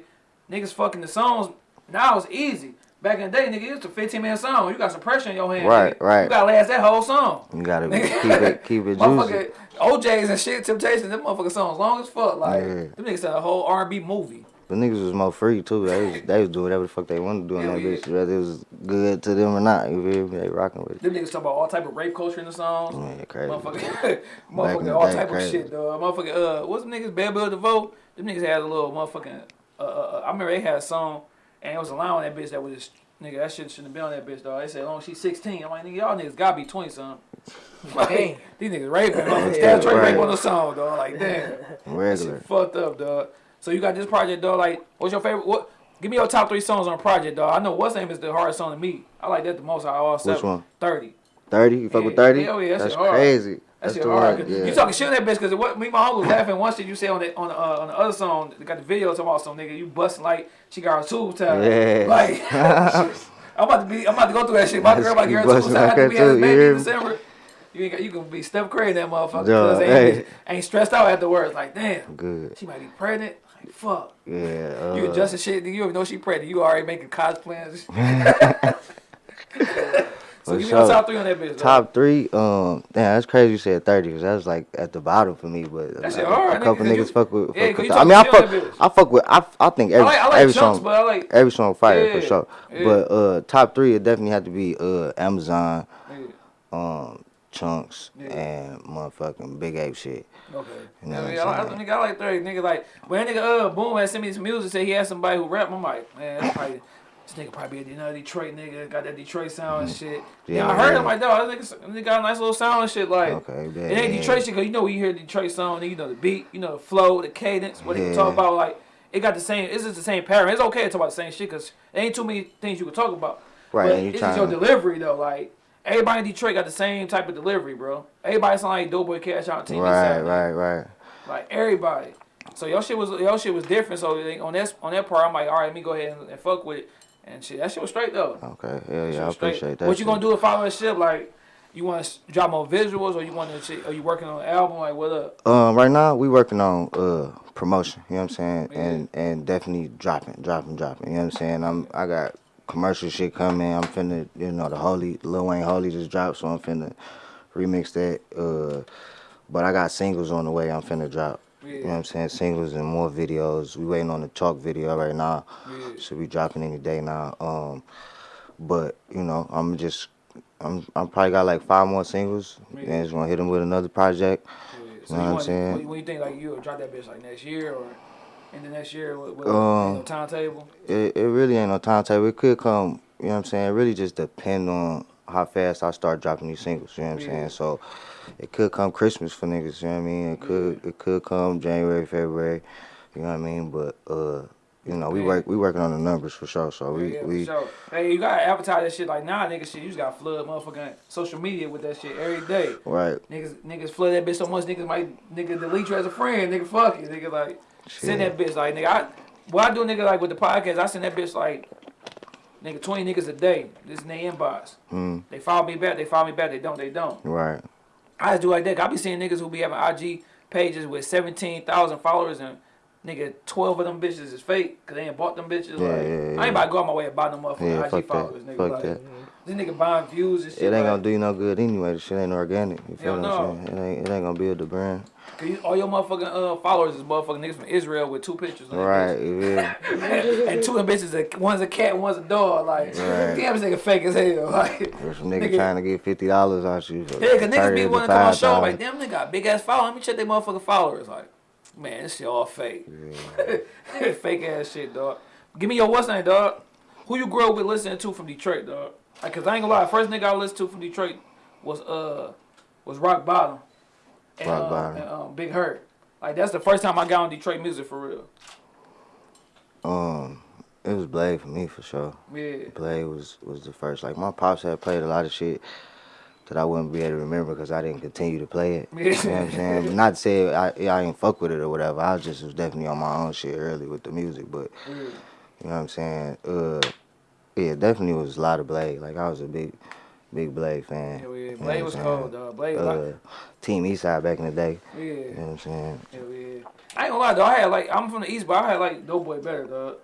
niggas fucking the songs now it's easy. Back in the day, nigga, it's a 15 minute song. You got some pressure in your hand. Right, nigga. right. You gotta last that whole song. You gotta Nigga. keep it, keep it juicy. O'Jays and shit, Temptations, them motherfucking songs long as fuck. Like, Yeah. them niggas said a whole R&B movie. But niggas was more free too. They was, they was doing whatever the fuck they wanted to do in Hell that bitch, whether it was good to them or not. You feel me? They rocking with it. Them niggas talk about all type of rape culture in the songs. Man, crazy. Motherfucker, in all type crazy. of shit, though. Motherfucker, uh, what's them niggas? Bell Biv DeVoe. Them niggas had a little motherfucking. Uh, uh, I remember they had a song, and it was a line on that bitch that was just nigga. That shit shouldn't have been on that bitch, dog. They said, oh, long as she's 16." I'm like, nigga, y'all niggas gotta be 20 something. Like, Damn. these niggas raping, motherfuckers. Yeah, Trey right. rape on the song, dog. Like, damn, that Regular. shit fucked up, dog. So you got this project, dog. Like, what's your favorite? What? Give me your top three songs on project, dog. I know what's name is the hardest song to me. I like that the most out of all seven. Which one? 30. 30? You fuck with 30? hell yeah, that That's crazy. That That's shit the hard. Yeah. You talking shit on that bitch because what me and my uncle was laughing one shit you say on the on the, uh, on the other song. They got the video talking about some nigga you busting like she got her tube tied. Yeah. Like I'm about to be I'm about to go through that shit. My girl about to get her tube tied we that had this baby in? December. You ain't got, you gonna be step crazy in that motherfucker Yeah, because hey. ain't, ain't stressed out afterwards. Like damn, Good. she might be pregnant. Like fuck. Yeah. Uh, You adjusting shit. You even know she pregnant. You already making cos plans. so give me sure. top three on that bitch. Top three, um, damn, that's crazy. You said thirty because that was like at the bottom for me. But That shit a, hard, a couple nigga, niggas you- fuck with. yeah, with I mean, I fuck. shit on that bitch. I fuck with. I, I think I every like I like every chunks, song, but I like every song fire Yeah, for sure. yeah. But uh, top three, it definitely had to be uh Amazon, yeah, um, chunks, Yeah. and motherfucking Big Ape shit. Okay. You know I, mean, I, like- I, nigga, I like thirty. Nigga like when that nigga uh boom had sent me some music, said he had somebody who rap. I'm like, man, that's probably. This nigga probably a you know, Detroit nigga, got that Detroit sound and shit. Yeah, I heard yeah. him like, dog, this nigga, nigga got a nice little sound and shit. Like, Okay, yeah, it ain't yeah. Detroit shit, cause you know when you hear Detroit song, nigga, you know the beat, you know the flow, the cadence, what they Yeah. talk about. Like, it got the same. It's just the same pattern. It's okay to talk about the same shit, cause there ain't too many things you can talk about. Right, But it's just your delivery though. Like, everybody in Detroit got the same type of delivery, bro. Everybody sound like Doughboy Cash Out TV. Right, Saturday. right, right. Like everybody. So your shit was your shit was different. So on that on that part, I'm like, all right, let me go ahead and, and fuck with it. And shit, that shit was straight though. Okay, hell That yeah, I was straight. appreciate that. What you gonna do with following shit? Like, You want to drop more visuals, or you want to? Are you working on an album? Like what up? Um, right now we working on uh promotion. You know what I'm saying, Yeah. and and definitely dropping, dropping, dropping. You know what I'm saying. I'm I got commercial shit coming. I'm finna, you know, the Holy Lil Wayne Holy just dropped, so I'm finna remix that. Uh, but I got singles on the way. I'm finna drop. You know what I'm saying? Singles and more videos. We waiting on the talk video right now. Yeah. Should be dropping any day now. Um, but you know, I'm just, I'm, I'm probably got like five more singles, Yeah. and just gonna hit them with another project. Yeah. So Know you what I'm saying? When you think like you'll drop that bitch like next year or in the next year? What, what Um, no timetable? It, it really ain't no timetable. It could come, you know what I'm saying? It really just depend on how fast I start dropping these singles, you know what I'm Yeah. saying? So it could come Christmas for niggas, you know what I mean? It could it could come January, February, you know what I mean? But uh, you know, we Man. work we working on the numbers for sure. So we yeah, we sure. Hey, you gotta advertise that shit like nah, nigga. Shit, you just gotta flood motherfucking social media with that shit every day. right. Niggas, niggas flood that bitch so much, niggas might nigga delete you as a friend, nigga. Fuck it, nigga. Like send that bitch like nigga. I what I do, nigga, like with the podcast, I send that bitch like nigga twenty niggas a day. This in their inbox. Mm, They follow me back, they follow me back. They don't, they don't. right. I just do like that. I be seeing niggas who be having IG pages with seventeen thousand followers and. Nigga, twelve of them bitches is fake, cause they ain't bought them bitches. Yeah, like, yeah, I ain't about to go out my way and buy them motherfucking Yeah, IG fuck followers, that. nigga. Fuck like, that. This nigga buying views and shit. It ain't like, gonna do you no good anyway. The shit ain't organic. You feel what I'm saying? It ain't it ain't gonna build the brand. Cause you, all your motherfucking uh, followers is motherfucking niggas from Israel with two pictures. on Right, yeah. and two of them bitches, a, one's a cat, and one's a dog. Like, Right. damn, this nigga fake as hell. Like, There's some nigga, Nigga- trying to get fifty dollars out you. For yeah, cause niggas be 30 wanting to come on $5,000. show. Like, damn, nigga got big ass following. Let me check their motherfucking followers. Like, man, this shit all fake. fake ass shit, dog. Give me your what's name, dog. Who you grew up with listening to from Detroit, dog? Like, cause I ain't gonna lie, first nigga I listened to from Detroit was uh was Rock Bottom. And, Rock um, Bottom. And, um, Big Hurt. Like that's the first time I got on Detroit music for real. Um, it was Blade for me for sure. Yeah. Blade was was the first. Like my pops had played a lot of shit that I wouldn't be able to remember because I didn't continue to play it. You know what I'm saying? Not to say I I didn't fuck with it or whatever. I just was definitely on my own shit early with the music. But Yeah. you know what I'm saying? Uh, yeah, definitely was a lot of Blade. Like I was a big, big Blade fan. Yeah. Know Blade was cold, dog. Blade was Uh, Team Eastside back in the day. yeah. You know what I'm saying? Hell yeah. I ain't gonna lie, though. I had like, I'm from the East, but I had like Doughboy better, dog.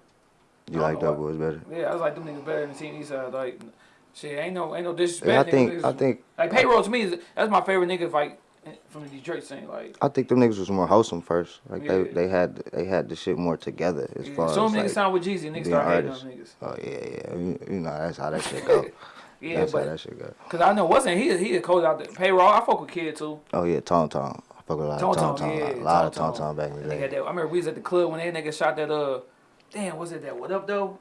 You like don't know Dope Boys better? Yeah, I was like them niggas better than Team Eastside. Like, shit, ain't no, ain't no disrespect. Yeah, I think niggas- I think like payroll to me is that's my favorite nigga like from the Detroit scene. Like, I think them niggas was more wholesome first. Like Yeah. they they had they had the shit more together as yeah. far as some niggas like, sound with Jeezy, niggas start hating artists. on niggas. Oh yeah, yeah. You, you know that's how that shit go. Yeah, that's how but that shit go. cause I know wasn't he he a coach out there. Payroll, I fuck with Kid too. Oh yeah, Tom Tom. I fuck with a lot Tom of Tom Tom, Tom. yeah, a lot of Tom Tom Tom. Tom back in the day. that, I remember we was at the club when that nigga shot that uh, damn, was it that what up though?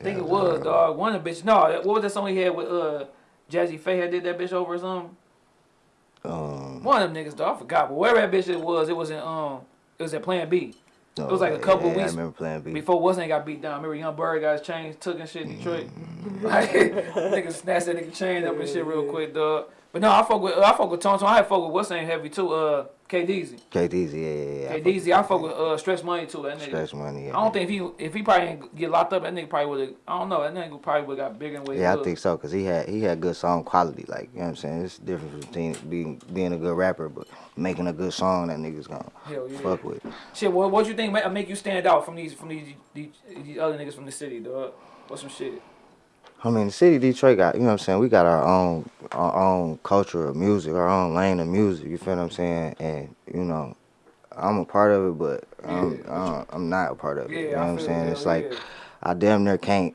I think Yeah, it was uh, dog. One of the bitches. No, what was that song he had with uh Jazze Pha had did that bitch over or something? Um, One of them niggas, dog. I forgot. But wherever that bitch it was, it was in um, it was at Plan B. It was like a couple yeah, weeks I remember playing B. Before wasn't got beat down. I remember Young Bird got his chains took and shit in Detroit. Mm-hmm. Like, nigga snatched that nigga chain up and shit real quick, dog. But no, I fuck with I fuck with Tom. I fuck with what's name heavy too. Uh, K Deezy. KDZ, yeah, yeah, yeah. K Deezy. I fuck with uh Stretch Money too. That nigga. Stretch Money. Yeah, I don't think if he if he probably ain't get locked up, that nigga probably would have. I don't know. That nigga probably would have got bigger than Yeah, I think so, cause he had he had good song quality. Like you know what I'm saying. It's different between being being a good rapper, but making a good song that niggas gonna Hell yeah. fuck with. Shit, what what you think make, make you stand out from these from these, these these other niggas from the city, dog? What's some shit? I mean, the city of Detroit got, you know what I'm saying, we got our own our own culture of music, our own lane of music, you feel what I'm saying? And, you know, I'm a part of it, but I'm, Yeah. I'm not a part of it. Yeah, you know what I'm saying? that, It's like, yeah. I damn near can't,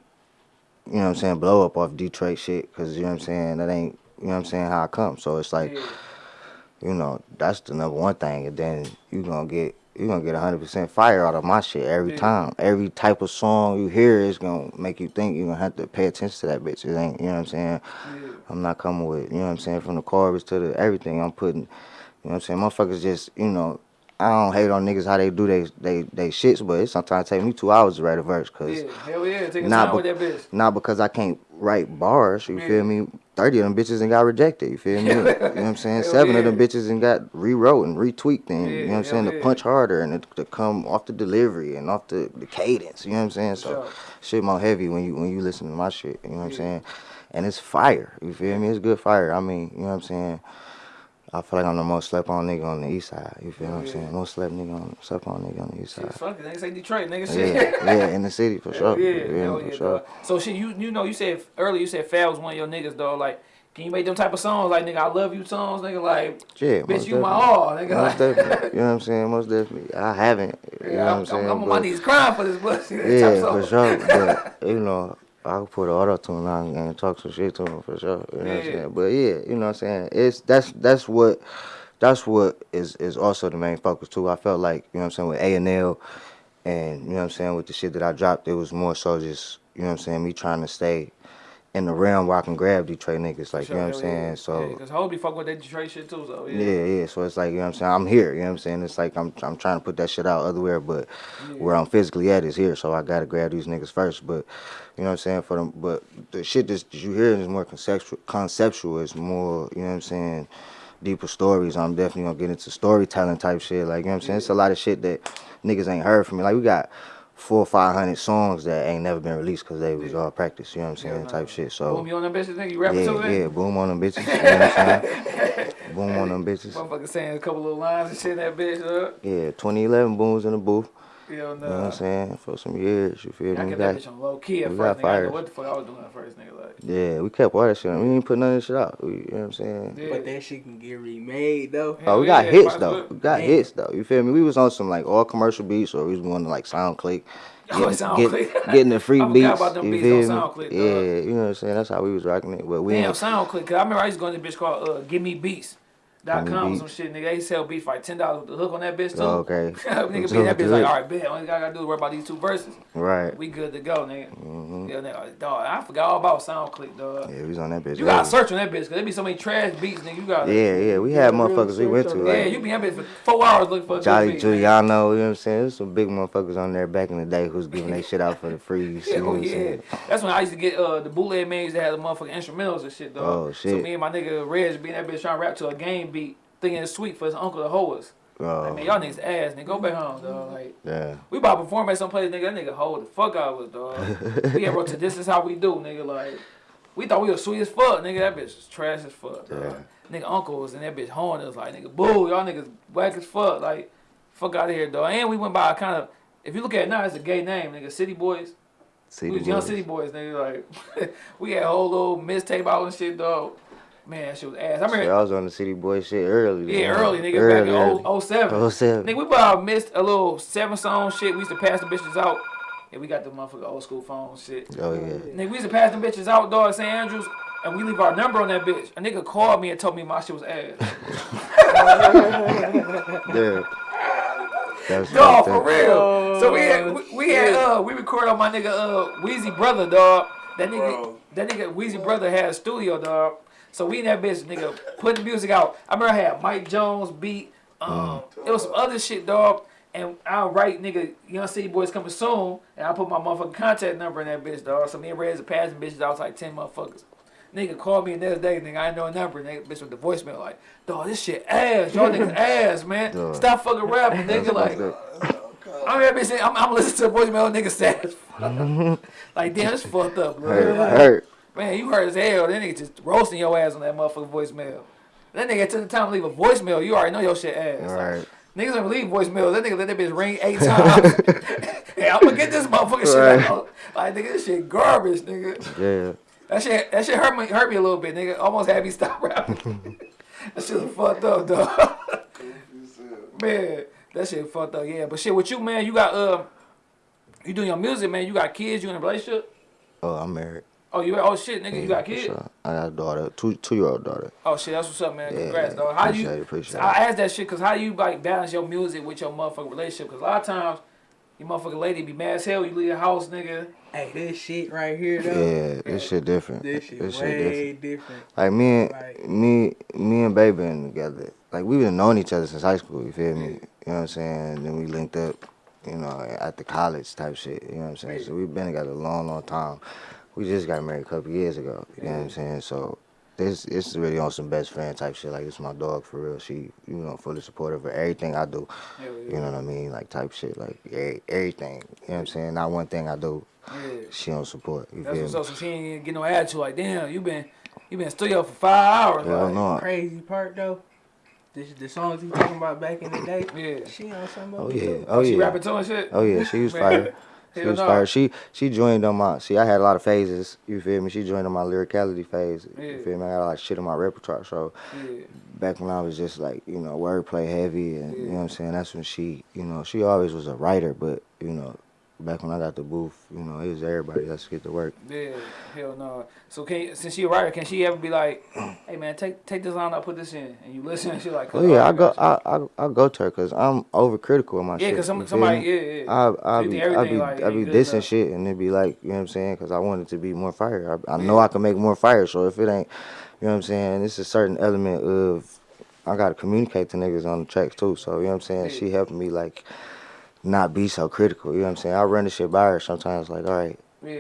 you know what I'm saying, blow up off Detroit shit, because, you know what I'm saying, that ain't, you know what I'm saying, how I come. So it's like. You know, that's the number one thing. And then you gonna get you gonna get hundred percent fire out of my shit every time. Every type of song you hear is gonna make you think you're gonna have to pay attention to that bitch. It ain't you know what I'm saying? I'm not coming with, you know what I'm saying, from the chorus to the everything I'm putting, you know what I'm saying? Motherfuckers just, you know, I don't hate on niggas how they do they they they shits, but it sometimes take me two hours to write a verse, cause Yeah, hell yeah, take Nah, time with that bitch. not because I can't write bars. You Yeah. feel me? Thirty of them bitches and got rejected. You feel me? you know what I'm saying? Hell Seven of them bitches and got rewrote and retweaked and Yeah, you know what I'm saying to punch harder and to, to come off the delivery and off the, the cadence. You know what I'm saying? So Sure. shit more heavy when you when you listen to my shit. You know what I'm saying? And it's fire. You feel me? It's good fire. I mean, you know what I'm saying? I feel like I'm the most slept on nigga on the east side. You feel what I'm Yeah. saying? Most slept nigga on slept on nigga on the east Shit, side. fuck it, niggas say Detroit, nigga. Yeah, Shit. yeah, in the city for sure. yeah, feel me? For yeah, sure. dog. So shit, you you know you said earlier you said Fab was one of your niggas, dog. Like, can you make them type of songs like nigga I love you songs, nigga? Like, Yeah, bitch, you my definitely. all, nigga. Most Like, definitely. You know what I'm saying? Most definitely. I haven't. You know yeah, what I'm, I'm saying? I'm, I'm on my knees crying for this pussy. Yeah, for sure. But you know, I could put an auto tune on and talk some shit to him for sure. You know what I'm saying? But yeah, you know what I'm saying? It's that's that's what that's what is is also the main focus too. I felt like, you know what I'm saying, with A and L and you know what I'm saying, with the shit that I dropped, it was more so just, you know what I'm saying, me trying to stay in the realm where I can grab Detroit niggas, like, you know what I'm saying? So because hoes be fucking with that Detroit shit too. So yeah, yeah, yeah. So it's like, you know what I'm saying? I'm here, you know what I'm saying? It's like I'm I'm trying to put that shit out otherwhere, but where I'm physically at is here. So I gotta grab these niggas first. But you know what I'm saying? For them but the shit that you hear is more conceptual conceptual, it's more, you know what I'm saying, deeper stories. I'm definitely gonna get into storytelling type shit. Like, you know what I'm saying? It's a lot of shit that niggas ain't heard from me. Like we got four or five hundred songs that ain't never been released because they was all practice, you know what I'm saying? Yeah, type shit. So Boom, you on that bitch? Nigga, you rapping yeah, yeah, boom on them bitches. You know what I'm saying? boom on them bitches. Motherfucker saying a couple little lines and shit in that bitch. Uh, Yeah, 2011 booms in the booth. You know, You know what I'm saying? For some years, you feel I me? We kept that got, bitch on low key at we first. got Nigga, I fired. know what the fuck I was doing at first, nigga. Like, yeah, we kept all that shit. on. We ain't put none of this shit out. We, you know what I'm saying? yeah. But that shit can get remade though. Oh, we got yeah, hits though. well. We got Man. hits though. You feel me? We was on some like all commercial beats, or we was going to like SoundClick, Oh, getting, SoundClick. get- getting the free I forgot beats. about them you beats feel on me? SoundClick. Yeah, you know what I'm saying. That's how we was rocking it. But we Damn, SoundClick. Cause I remember I used to go to this bitch called uh, Give Me Beats. Dot com or some shit, nigga. They sell beats for like ten dollars with the hook on that bitch too. Oh, okay. nigga be that bitch like, all right, bet. Only thing I gotta do is worry about these two verses. right. We good to go, nigga. hmm Yeah, nigga, dog. I forgot all about SoundClick, dog. Yeah, we was on that bitch. You gotta early. search on that bitch, cause there be so many trash beats, nigga. You gotta. Yeah, yeah. We Yeah, had motherfuckers we went to like. Yeah, you be in that bitch for four hours looking for a Jolly good beat, nigga. Giuliano, you know what I'm saying? There's some big motherfuckers on there back in the day who's giving that shit out for the free. You see Yeah, what oh I'm yeah. saying? That's when I used to get uh the bootleg mains that had the motherfucking instrumentals and shit, dog. Oh, shit. So shit. me and my nigga Reg be in that bitch trying to rap to a game beat, thinking it's sweet for his uncle to hoe us. Oh. Like, man, Oh, y'all niggas ass, nigga. Go back home, dog. Like, yeah. we about to perform at some place, nigga. That nigga hold the fuck out of us, dog. we had wrote to this is how we do, nigga. Like, we thought we was sweet as fuck, nigga. That bitch was trash as fuck, dog. Nigga, uncle was in that bitch hoeing us, like, nigga, boo, y'all niggas whack as fuck. Like, fuck out of here, dog. And we went by a kind of, if you look at it now, it's a gay name, nigga. City Boys. City we was young boys. city boys, nigga. Like, we had a whole little mixtape out and shit, dog. Man, that shit was ass. I Shit, remember, I was on the city boy shit early. yeah, man. early, nigga, Early, back in early. 0- 07. Oh, seven. Nigga, we about missed a little seven song shit. We used to pass the bitches out. And we got the motherfucker old school phone shit. Oh, yeah. Nigga, we used to pass them bitches out, dog, at St. Andrews, and we leave our number on that bitch. A nigga called me and told me my shit was ass. Yeah. That's dog, for up. real. so we had, we, we had, uh, we recorded on my nigga, uh, Wheezy brother, dog. That nigga, Bro. that nigga, Wheezy brother had a studio, dog. So we in that bitch, nigga, putting the music out. I remember I had Mike Jones beat. Um, it was some other shit, dog. And I'll write, nigga, Young City Boys coming soon. And I put my motherfucking contact number in that bitch, dog. So me and Reds are passing bitches I was like 10 motherfuckers. Nigga called me the next day, nigga. I ain't know a number. Nigga, bitch with the voicemail, like, dog, this shit ass. Y'all niggas ass, man. Dog. Stop fucking rapping, nigga. Like, I'm that bitch I'm, I'm listening to the voicemail, nigga sad like, damn, it's fucked up, bro. Hurt, Like, hurt. Man, you hurt as hell. That nigga just roasting your ass on that motherfucking voicemail. That nigga took the time to leave a voicemail. You already know your shit ass. All right. Niggas don't leave voicemail. That nigga let that bitch ring eight times. hey, I'm gonna get this motherfucking shit Right. out. Like nigga, this shit garbage, nigga. Yeah. That shit, that shit hurt me, hurt me a little bit, nigga. Almost had me stop rapping. that shit was fucked up, dog. man, that shit fucked up. Yeah, but shit with you, man. You got um, you doing your music, man. You got kids. You in a relationship? Oh, I'm married. Oh, you oh shit, nigga. You got For kids? sure. I got a daughter, two two year old daughter. Oh shit, that's what's up, man. Yeah, Congrats, dog. How appreciate you? it, appreciate I it. asked that shit because how you like balance your music with your motherfucking relationship? Because a lot of times, your motherfucking lady be mad as hell. You leave the house, nigga. Hey, this shit right here though. Yeah, this shit different. This shit This shit way different. different. Like me and Like- me me and Baby been together. Like we've been knowing each other since high school. You feel me? You know what I'm saying? Then we linked up, you know, at the college type shit. You know what I'm saying? So we've been together a long, long time. We just got married a couple years ago. You know what I'm saying? So this this is really on some best friend type shit. Like this is my dog for real. She, you know, fully supportive of everything I do. You know what I mean? Like type shit. Like every, everything. You know what I'm saying? Not one thing I do. She don't support. You That's what's up. So she ain't get no attitude. Like, damn, you been you been studio for five hours. Hell like, no. Crazy part though. The, the songs he talking about back in the day. Yeah. She on some oh, of Oh yeah. too. Oh She yeah. rapping too and shit. Oh yeah, she was fire. She Hell was no. fire. She she joined on my see I had a lot of phases, you feel me? She joined on my lyricality phase. Yeah. You feel me? I got a lot of shit in my repertoire. So Yeah. back when I was just like, you know, wordplay heavy and you know what I'm saying, that's when she you know, she always was a writer, but you know, back when I got the booth, you know, it was everybody, let's get to work. Yeah, hell no. So can since she a writer, can she ever be like, hey man, take take this line, I put this in, and you listen, and she like, Oh yeah, I go I I, I go to her cause I'm overcritical of my yeah, shit. cause you some, somebody, yeah, yeah. I I be I be like, I be dissing enough. shit and it be like you know what I'm saying because I want it to be more fire. I, I know I can make more fire. So if it ain't, you know what I'm saying, it's a certain element of I gotta communicate to niggas on the tracks too. So you know what I'm saying. Yeah. She helping me like not be so critical. You know what I'm saying. I run the shit by her sometimes. Like all right. yeah.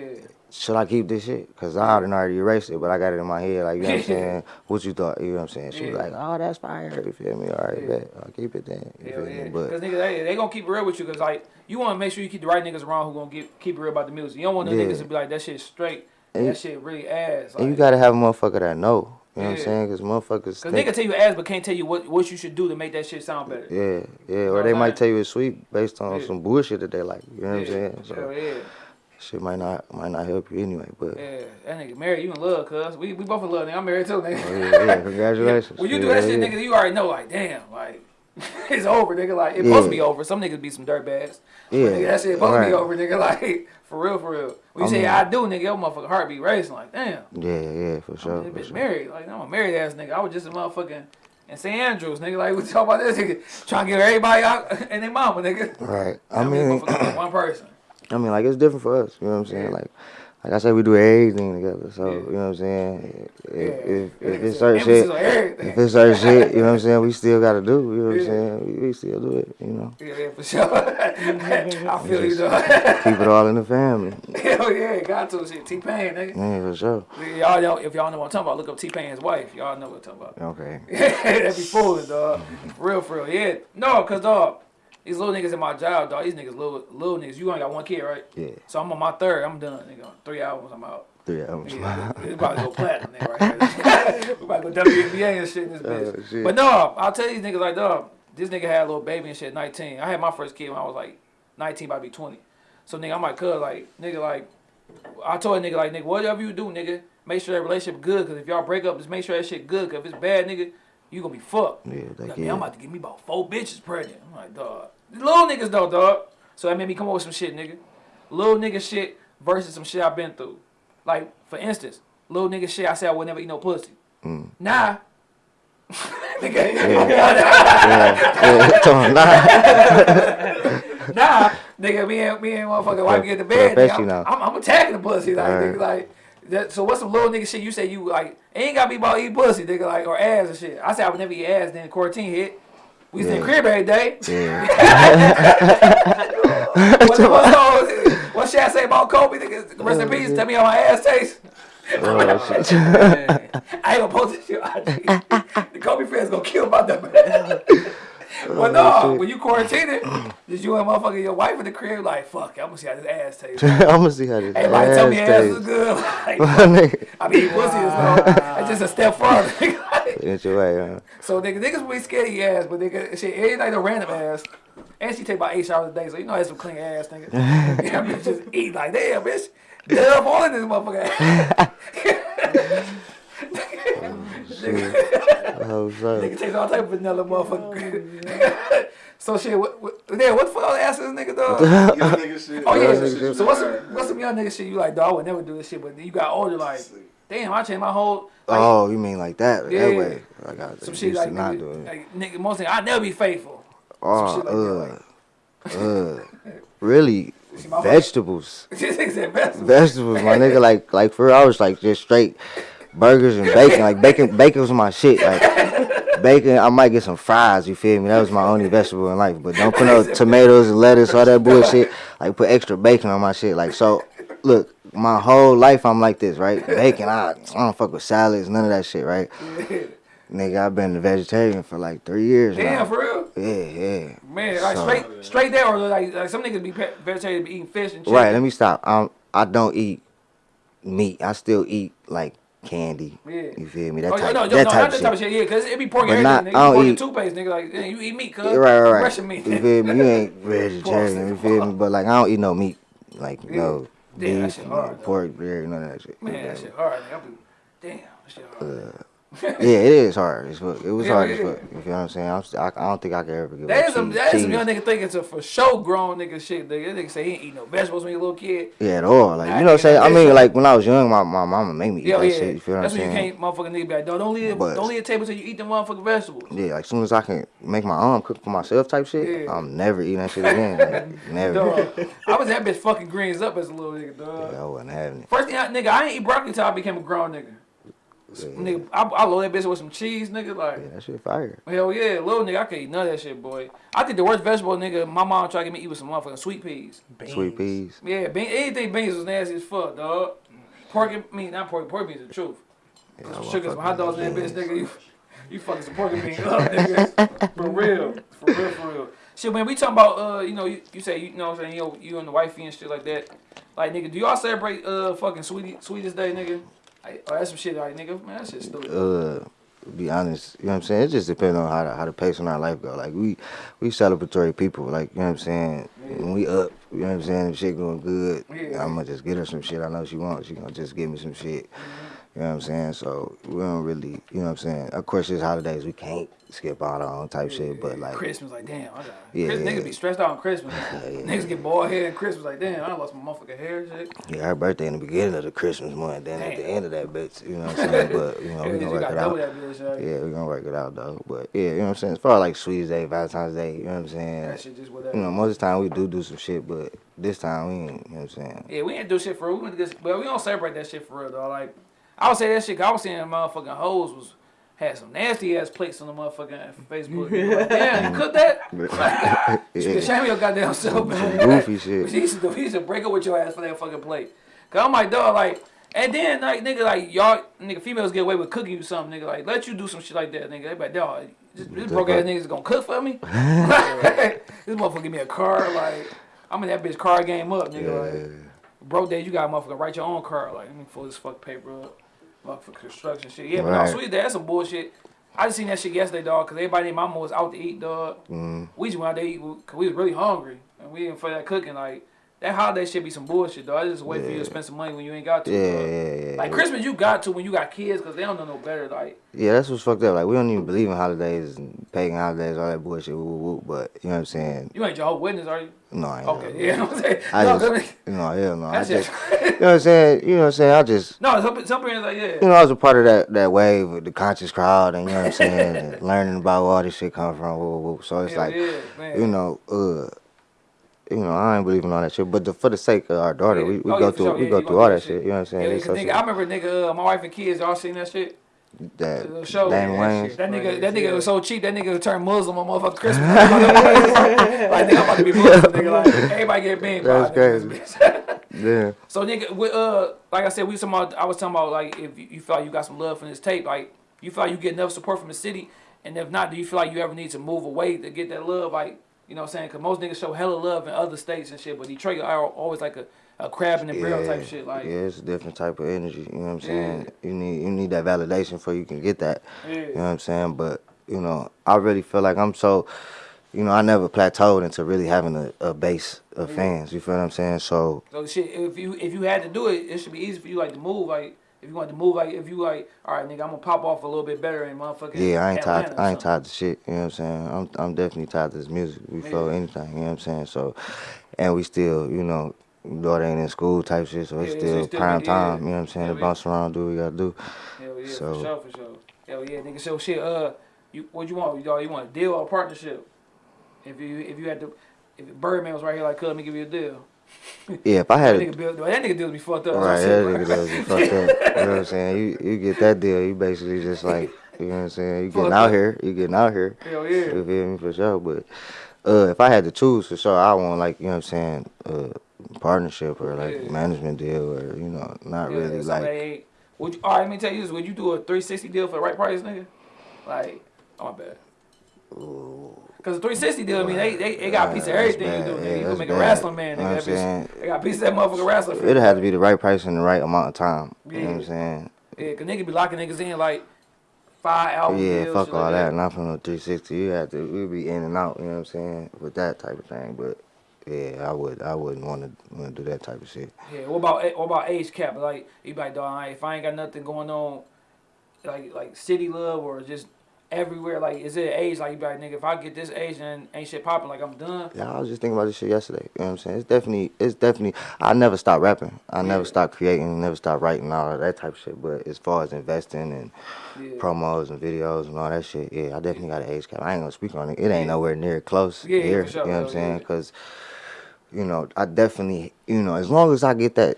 Should I keep this shit? Cause I done already erased it, but I got it in my head. Like you know what I'm saying. What you thought? You know what I'm saying. She was like, "Oh, that's fire." You feel me? All right, Yeah. bet. I'll keep it then. You Hell feel yeah. me? But Cause niggas, they, they gonna keep it real with you, cause like you want to make sure you keep the right niggas around who gonna get keep it real about the music. You don't want no Yeah. niggas to be like that shit straight, And that shit really ass. Like, and you gotta have a motherfucker that know. You know what I'm saying? Cause motherfuckers. Cause think- nigga tell you ass, but can't tell you what what you should do to make that shit sound better. Yeah, yeah. Or they might tell you it's sweet based on Yeah. some bullshit that they like. You know what I'm saying? So Hell yeah. shit might not might not help you anyway. But Yeah, that nigga married, you in love, cuz. We, we both in love, nigga. I'm married too, nigga. oh, yeah, yeah, congratulations. When you do Yeah, that shit, yeah. nigga, you already know, like, damn, like, it's over, nigga. Like, it's supposed to be over. Some niggas be some dirtbags. Yeah, But nigga, that shit supposed to be over, nigga. Like, for real, for real. When you I say mean- I do, nigga, your motherfucking heart be racing. Like, damn. Yeah, yeah, for sure. I'm for bitch sure. married. Like, I'm a married ass nigga. I was just a motherfucking in St. Andrews, nigga. Like, we talk about this nigga trying to get everybody out and their mama, nigga. Right. I I mean, mean, one person. I mean, like it's different for us. You know what I'm saying? Yeah. Like, like I said, we do everything together. So Yeah. you know what I'm saying? If, if, if it's certain shit, if it's certain shit, you know what I'm saying? We still gotta do. You know what I'm saying? We, we still do it. You know, Yeah, for sure. I feel you, though. keep it all in the family. Hell yeah, got to shit. T Pain, nigga. Yeah, for sure. Y'all know if y'all know what I'm talking about, look up T Pain's wife. Y'all know what I'm talking about. Okay. that be fooling, dog. Real, for real. Yeah. No, cause dog, these little niggas in my job, dog. These niggas little little niggas. You only got one kid, right? Yeah. So I'm on my third. I'm done, nigga. Three albums, I'm out. Three albums. Yeah, it's about to go platinum, nigga, right we about to go WNBA and shit in this oh, bitch. Oh, shit. But no, I'll tell these niggas like, dog, this nigga had a little baby and shit 19. I had my first kid when I was like 19, about to be 20. So nigga, I'm like, cuz, like, nigga, like, I told a nigga, like, nigga, whatever you do, nigga, make sure that relationship good. Cause if y'all break up, just make sure that shit good. Cause if it's bad, nigga, you gonna be fucked. Yeah, Like, like, man. I'm about to get me about four bitches pregnant. I'm like, dog. Little niggas though, dog. So that made me come up with some shit, nigga. Little nigga shit versus some shit I've been through. Like, for instance, little nigga shit, I said I would never eat no pussy. Mm. Nah. nigga, Yeah, come on, nah. nah, nigga, me and me and motherfucking wife get to bed. Nigga, I'm. I'm, I'm attacking the pussy, like, Alright. nigga, like. That, so what's some little nigga shit you say you like ain't gotta be about eat pussy, nigga, like or ass and shit. I said I would never eat ass. Then quarantine hit. We was in Yeah. crib every day. Yeah. what, what, what shit I say about Kobe? Nigga, rest in oh, peace. Tell me how my ass tastes. Oh, shit. I ain't gonna post this shit. the Kobe fans gonna kill my dumb But no, when you quarantining, just you and motherfucker your wife in the crib, like fuck, I'm gonna see how this ass tastes. I'm gonna see how this Everybody ass tell me ass is good. Like, nigga. I mean, pussy is though. It's just a step further. nigga. Your way, huh? so nigga, niggas be scared of your ass, but nigga, shit, it ain't like no random ass. And she take about eight showers a day, so you know that's some clean ass, nigga. yeah, bitch just eat like damn, bitch. Dub all in this motherfucker. Oh, so. Nigga takes all type of vanilla motherfucker. so shit, what, what, yeah, what the fuck all the ass is nigga dog? Young nigga shit. Oh Yeah, yeah. So what's some what's some young nigga shit you like? Dog, I would never do this shit, but then you got older, like, damn, I changed my whole. Like, Oh, you mean like that? Yeah. That way? Like I got some used shit to like, not do it. like nigga, most thing I never be faithful. Oh, shit like that, uh, uh, really? See, my Vegetables, This nigga said best. vegetables, my nigga. Like, like for real, I was like just straight burgers and bacon. Like bacon, bacon was my shit. Like bacon. I might get some fries. You feel me? That was my only vegetable in life. But don't put no tomatoes and lettuce, all that bullshit. Like put extra bacon on my shit. Like so, look, my whole life I'm like this, right? Bacon. I, I don't fuck with salads, none of that shit, right? Nigga, I've been a vegetarian for like three years Damn, now. for real. Yeah, yeah. Man, like So- straight, straight there, or like, like some niggas be vegetarian, be eating fish and shit. Right. Let me stop. Um, I don't eat meat. I still eat like candy. Yeah. You feel me? That Oh, type, no, no, that no, type that shit. type of shit. Yeah, cause it be pork and not-. Nigga. I don't eat- toothpaste, nigga. Like, yeah, you eat meat, cuz. Yeah, right, right, right. Russian meat. You feel me? You ain't vegetarian. You feel me? But like, I don't eat no meat. Like no Yeah, that beef, shit hard, pork, dairy, none of that shit. Man, that shit hard. Nigga. I be, damn, that shit hard. Uh, yeah, it is hard as fuck. It was Yeah, hard as yeah. fuck. You feel what I'm saying? I'm I, I don't think I could ever give That is some, that is some young nigga thinking it's a for sure grown nigga shit. Nigga, that nigga say he ain't eat no vegetables when he a little kid. Yeah, at all. Like you know what I'm saying? I mean, like when I was young, my, my mama made me eat Yeah, that yeah. shit. You feel what That's I'm when you can't, motherfucking nigga be like, don't, leave, But- don't leave a table till you eat them motherfucking vegetables. Yeah, like as soon as I can make my own cook for myself type shit, Yeah. I'm never eating that shit again. Like, never. Dog, I was that bitch fucking greens up as a little nigga, dog. Yeah, I wasn't having it. First thing, I, nigga, I ain't eat broccoli till I became a grown nigga. Nigga, I, I load that bitch with some cheese, nigga. Like, Yeah, that shit fire. hell yeah, little nigga, I can't eat none of that shit, boy. I think the worst vegetable, nigga, my mom tried to get me eat with some motherfucking sweet peas. Sweet peas. Yeah, bean, anything beans was nasty as fuck, dog. Pork, and- I mean, not pork, pork beans is the truth. Yeah, Put I some wanna sugar, fuck some hot with dogs in that bitch, nigga. You, you fucking some pork and beans up, nigga. For real. For real, for real. Shit, when we talking about, uh, you know, you, you say, you know what I'm saying, you, you and the wifey and shit like that. Like, nigga, do y'all celebrate, uh, fucking sweetie, sweetest day, nigga? Like, oh, that's some shit, like, nigga, man, that shit stupid. uh be honest, you know what I'm saying? It just depends on how the, how the pace in our life go. Like we we celebratory people, like you know what I'm saying. When we up, you know what I'm saying. If shit going good, Yeah. I'm gonna just get her some shit. I know she wants. She gonna just give me some shit. You know what I'm saying? So we don't really, you know what I'm saying. Of course, there's holidays we can't skip out on type shit, but like Christmas, like, damn, I got Yeah, Chris, yeah. Niggas be stressed out on Christmas. Niggas get bald head on Christmas, like, damn, I lost my motherfucking hair shit. yeah, her birthday in the beginning of the Christmas month, then at the end of that bitch, you know what I'm saying. But you know we you gonna work it out. bitch, Yeah, we gonna work it out though. But yeah, you know what I'm saying. As far as like Sweetest Day, Valentine's Day, you know what I'm saying. that shit just whatever. You know, most of the time we do do some shit, but this time we ain't. You know what I'm saying? Yeah, we ain't do shit for real. We get, but we don't celebrate that shit for real though. Like, I would say that shit. 'cause I was seeing motherfucking hoes was had some nasty ass plates on the motherfucking Facebook. Like, Damn, you cooked that? Yeah. Shame your goddamn self, man. Goofy We shit. used, to, we used to break up with your ass for that fucking plate. Cause I'm like, dog, like, and then like nigga, like y'all, nigga, females get away with cooking you something, nigga. Like, let you do some shit like that, nigga. They be like, dog, this, this broke ass niggas gonna cook for me. this motherfucker give me a car, like, I'm in that bitch car game up, nigga. Yeah. Like, broke day, you got a motherfucker write your own car. Like, let me pull this fuck paper up. Motherfucker construction shit. Yeah, but Right. no, sweet that's some bullshit. I just seen that shit yesterday, dog, because everybody in my mama was out to eat, dog. Mm. We just went out to eat because we was really hungry. And we didn't for that cooking. Like, that holiday should be some bullshit, though. I just wait for you to spend some money when you ain't got to. Yeah, yeah, yeah. Like, yeah. Christmas, you got to when you got kids because they don't know no better. Like, Yeah, that's what's fucked up. Like we don't even believe in holidays and pagan holidays, all that bullshit. Woo, woo, woo. But you know what I'm saying? you ain't your whole witness, are you? No, I ain't. Okay, yeah. I'm saying, I no, just, no, hell no. I just, you know what I'm saying? You know what I'm saying? I just, no, some, some parents like, yeah. you know, I was a part of that that wave with the conscious crowd, and you know what I'm saying, learning about where all this shit come from. Woo, woo, woo. So it's Hell like, yeah, you know, uh, you know, I ain't believing all that shit. But the, for the sake of our daughter, Yeah. we, we Oh, go yeah, through sure. we go through all that shit. You know what I'm saying? Yeah, so- nigga, I remember nigga, uh, my wife and kids, y'all seen that shit? that show. Damon yeah, That nigga, that nigga was so cheap. That nigga turned Muslim on motherfucking Christmas. like nigga, I'm about to be Muslim. Nigga, like everybody get by That's crazy. Yeah. so nigga, with, uh, like I said, we about. I was talking about like if you, you feel like you got some love from this tape, like you feel like you get enough support from the city, and if not, do you feel like you ever need to move away to get that love? Like you know what I'm saying? Because most niggas show hella love in other states and shit, but Detroit are always like a, a crab in the barrel type shit. Like yeah, it's a different type of energy. You know what I'm Yeah. saying? You need you need that validation before you can get that. Yeah. You know what I'm saying? But you know, I really feel like I'm so. You know, I never plateaued into really having a, a base of fans. You feel what I'm saying? So So shit, if you if you had to do it, it should be easy for you like to move. Like if you want to move, like if you like, all right, nigga, I'm gonna pop off a little bit better in motherfucking. yeah, I ain't tied. Atlanta or I ain't tied to shit. You know what I'm saying? I'm I'm definitely tied to this music before Yeah. anything. You know what I'm saying? So, and we still, you know, daughter ain't in school type shit, so it's Yeah, still it's still prime yeah. time. You know what I'm saying? Yeah, to bounce around, do what we gotta do. Hell yeah, So- for sure, for sure. Hell yeah, nigga. So shit, uh, you what you want? You, all you want a deal or a partnership? If you if you had to, if Birdman was right here, like, "Cuz, let me give you a deal." Yeah, if I had That a nigga bill, that nigga deals be fucked up. Right, that nigga does be fucked up. You know what I'm saying? You you get that deal, you basically just like You know what I'm saying? You Fuck getting out it. here. You getting out here. Hell yeah. You feel me for sure. But uh, if I had to choose for sure, I want like you know what I'm saying, uh, partnership or like Yeah. management deal or you know not Yeah, really like Would you, all right, let me tell you this. Would you do a 360 deal for the right price, nigga? Like, oh, my bad. Because the 360 deal, I mean, they, they, they got a piece of Yeah, everything you do. Yeah, you can make a bad. wrestling man, You know what I'm they got a piece of that motherfucker wrestler for it'd have to be the right price in the right amount of time. You know what I'm saying? Yeah, because nigga be locking niggas in like five album yeah, deals. fuck all like that. Not from the 360. You have to. We be in and out. You know what I'm saying? With that type of thing. But yeah, I would. I wouldn't want to want to do that type of shit. Yeah, what about what about age cap? Like you be like, dog, if I ain't got nothing going on, like like city love or just everywhere, like is it age? Like you be like, nigga, if I get this age and ain't shit popping, like I'm done. Yeah, I was just thinking about this shit yesterday. You know what I'm saying? It's definitely, it's definitely. I never stop rapping. I never stop creating. Never stop writing all of that type of shit. But as far as investing and Yeah. promos and videos and all that shit, yeah, I definitely got an age cap. I ain't gonna speak on it. It ain't nowhere near close Yeah, yeah, here. sure, You know what I'm saying? yeah. Because, you know, I definitely, you know, as long as I get that.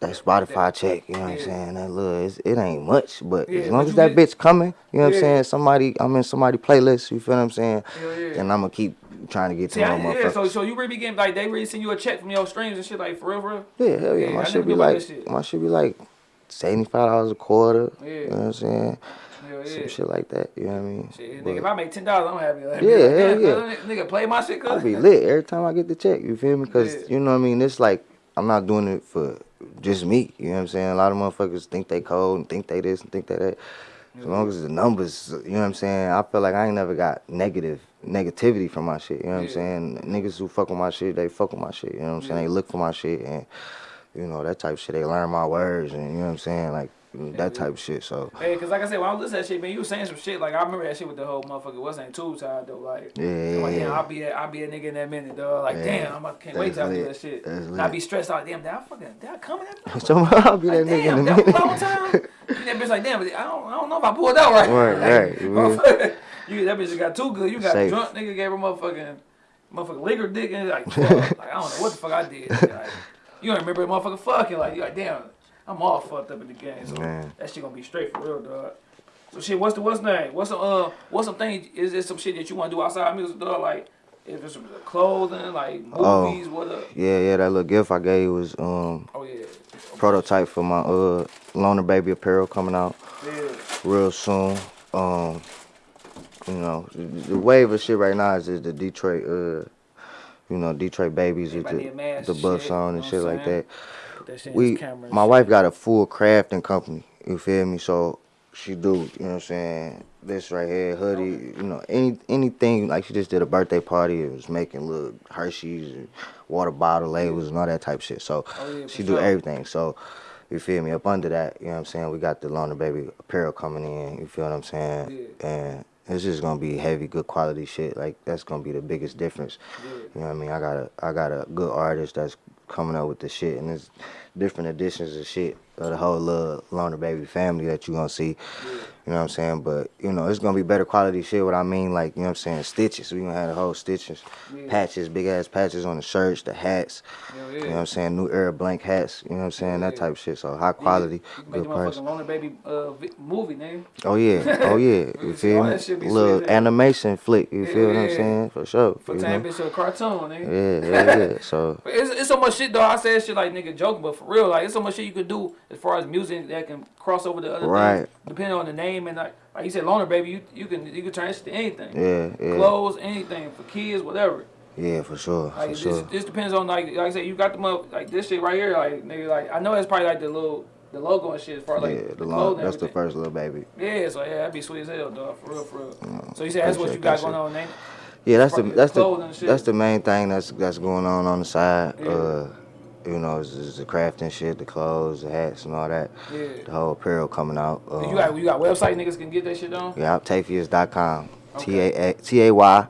That Spotify check, you know what I'm saying? That little, it ain't much, but Yeah, as long as that bitch coming, you know what Yeah. I'm saying? Somebody, I'm in somebody playlist, you feel what I'm saying? Yeah. And I'm gonna keep trying to get to my I, yeah, so so you really be getting like they really send you a check from your streams and shit like for real, for real. Yeah, hell yeah. Yeah, my shit be like shit. my shit be like seventy five dollars a quarter. Yeah. You know what I'm saying? Hell yeah. Some shit like that. You know what I mean? Shit, But nigga, if I make ten dollars, I'm happy. Like, Yeah, hell yeah. Nigga, play my shit, cuz. I be lit every time I get the check. You feel me? Cause Yeah. you know what I mean. It's like I'm not doing it for just me. You know what I'm saying? A lot of motherfuckers think they cold and think they this and think they that. As long as the numbers, you know what I'm saying? I feel like I ain't never got negative negativity from my shit. You know what I'm saying? Niggas who fuck with my shit, they fuck with my shit. You know what I'm saying? They look for my shit and you know that type of shit. They learn my words and you know what I'm saying? Like that type of shit. So Hey, cause like I said, when I was listening to that shit, man, you was saying some shit. Like I remember that shit with the whole motherfucker. What's name? Tube side though. Like, Yeah, like, yeah, damn. I'll be that, I'll be a nigga in that minute, dog. Like, Yeah. damn, I'm, I can't wait till I do that shit. And I lit. be stressed out. Damn, did I fucking, did I come in that? so I'll be that Like, nigga damn, in a that minute. long time. That bitch like, damn, but I don't, I don't know if I pulled out right. Right, right, Like, motherfucker, you, that bitch got too good. You got Safe. drunk, nigga gave her motherfucking, motherfucking liquor dick, and like, like I don't know what the fuck I did. Like, you don't remember the motherfucker fucking. Like, you like, damn, I'm all fucked up in the game. So Man. that shit gonna be straight for real, dog. So shit, what's the what's name? What's some uh what's some thing? Is there some shit that you want to do outside of music, dog? Like if it's some clothing, like Oh. movies, what up? Yeah, yeah, that little gift I gave was um Oh yeah, prototype for my uh loner baby apparel coming out yeah, real soon. Um, you know, the, wave of shit right now is just the Detroit uh, you know, Detroit babies with the the and buff on and shit like that. That We, and my wife got a full crafting company. You feel me? So she do, you know what I'm saying? This right here, hoodie, you know, any anything like she just did a birthday party. It was making little Hershey's and water bottle labels and all that type shit. So Oh, yeah, she do sure. everything. So you feel me? Up under that, you know what I'm saying? We got the Loner Baby apparel coming in. You feel what I'm saying? Yeah. And it's just gonna be heavy, good quality shit. Like that's gonna be the biggest difference. Yeah. You know what I mean? I got a I got a good artist that's coming up with the shit, and it's different editions of shit of the whole little Loner Baby family that you gonna see. You know what I'm saying? But you know, it's gonna be better quality shit. What I mean, like you know what I'm saying? Stitches. We gonna have the whole stitches, Yeah. patches, big ass patches on the shirts, the hats. Hell You know what I'm saying? New era blank hats. You know what I'm saying? That type of shit. So high quality, good price. Loner Baby uh, movie, nigga. Oh yeah, oh yeah. You feel me? that shit be Little sweet animation flick. You Yeah, feel what I'm saying? For sure. For time know? bitch a cartoon, nigga. Yeah, yeah, yeah. So It's, it's so much shit though. I say shit like nigga joke, but for real, like it's so much shit you could do as far as music that can cross over to other Right. things, depending on the name and like like you said, loner baby, you you can you can turn this to anything. yeah, yeah. Clothes, anything for kids, whatever. Yeah, for sure, Like for this, sure. this depends on like like I said, you got the like this shit right here, like nigga, like I know it's probably like the little the logo and shit as far as like yeah, the the that's the first little baby. Yeah, so yeah, that'd be sweet as hell, dog. For real, for real. so you said that's what you got going on, ain't it? Yeah, that's the that's clothing the that's the main thing that's that's going on on the side. Yeah. Uh, you know, is the crafting shit, the clothes, the hats, and all that. Yeah. The whole apparel coming out. Um, you got you got website niggas can get that shit on. yeah, Tafius.com. T Okay. A T A Y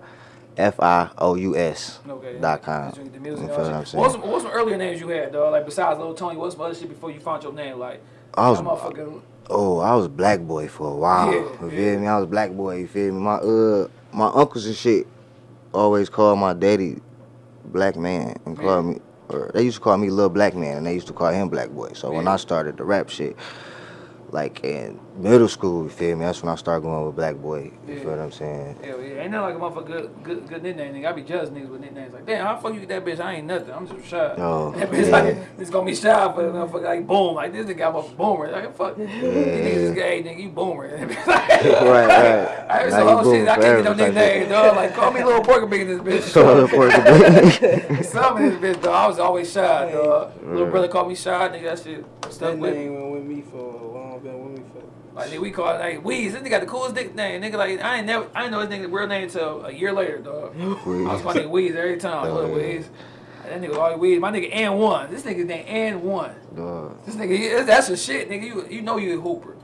F I O U S Okay. dot com. You get the You feel what I'm saying? What's some, what's some earlier names you had, dog? Like besides Lil Tony, what's some other shit before you found your name? Like I was motherfucking Oh, I was black boy for a while. Yeah, you yeah. feel me? I was black boy. You feel me? My uh, my uncles and shit always called my daddy black man and called Yeah. me, or they used to call me little black man, and they used to call him black boy. So when I started the rap shit, like in middle school. You feel me? That's when I started going with Black Boy. You Yeah. feel what I'm saying? Hell yeah, ain't nothing like a motherfucker good, good, good nickname. Nigga, I be jealous niggas with nicknames like, damn, how fuck you get that bitch? I ain't nothing. I'm just shy. Oh, that bitch yeah. like, it's gonna be shy for a motherfucker like boom, like this nigga got a boomer. Like fuck, these niggas just get, hey nigga, you boomer. right, right. I heard Now some you whole boom shit. I can't get no nickname, shit. dog. Like call me little pork big in this bitch. Call her pork a Some in this bitch, dog. I was always shy, dog. Little brother called me shy, nigga. That shit stuck That with me. went with me for a long. Been with me for. Like nigga, we call it like Weez. This nigga got the coolest nickname. Nigga, like I ain't never, I ain't know his nigga real name until a year later, dog. I was calling nigga Weez every time. Look, Oh. Weez. That nigga always Weez. My nigga and one. This nigga name and one. Dog. This nigga, he- that's a shit, nigga. You you know you a hooper.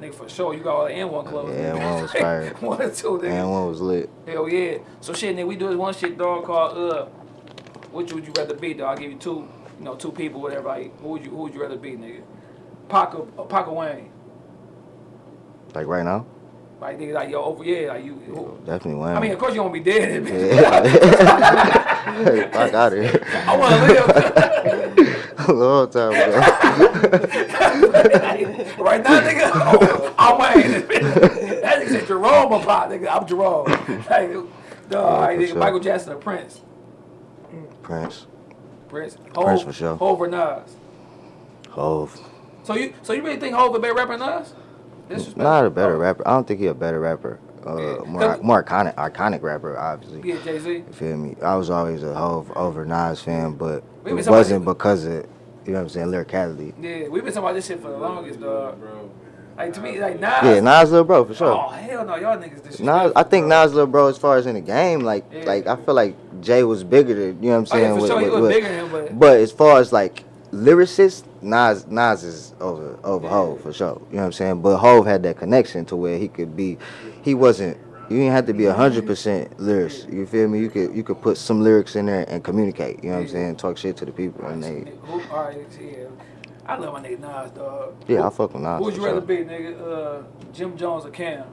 Nigga, for sure, you got all the N1 clothes. Yeah. N1 was fire. one or two, nigga. And one was lit. Hell yeah. So shit, nigga, we do this one shit, dog, called uh, which would you rather be, dog? I'll give you two, you know, two people, whatever. Like, who would you who would you rather be, nigga? Pac Pac Wayne? Like right now? Like nigga, like yo, over yeah, like you. Who, Definitely Wayne. I mean, of course you won't be dead, bitch. hey, fuck out of here. I want to live. A long time ago. right now, nigga, oh, I'm Wayne. that nigga said Jerome or Pop, nigga. I'm Jerome. Like, dog, all right, nigga, sure. Michael Jackson or Prince? Prince. Prince. Prince for sure. Hov or Nas? Hov. So you, so you really think Hov a better rapper than Nas? Disrespect. Not a better Oh, rapper. I don't think he a better rapper. Uh, Yeah. more more iconic iconic rapper, obviously. Yeah, Jay Z. You feel me? I was always a Hov over Nas fan, but We it wasn't because of you know what I'm saying lyricality. Yeah, we've been talking about this shit for the longest, dog. Bro. Like to me, like Nas. Yeah, Nas little bro for sure. Oh hell no, y'all niggas disrespectful. Nas, I think bro. Nas little bro as far as in the game, like Yeah. like I feel like Jay was bigger than you know what I'm Oh, yeah, saying. for with- sure, he was with- bigger than him, but But as far as like lyricist, Nas Nas is over over. Hov for sure. You know what I'm saying? But Hov had that connection to where he could be. He wasn't. You didn't have to be hundred percent lyrics. You feel me? You could you could put some lyrics in there and communicate. You know what I'm saying? Talk shit to the people and they. Who, all right, yeah. I love my nigga Nas, dog. Yeah, I fuck with Nas. Who would you rather be, nigga? Uh, Jim Jones or Cam?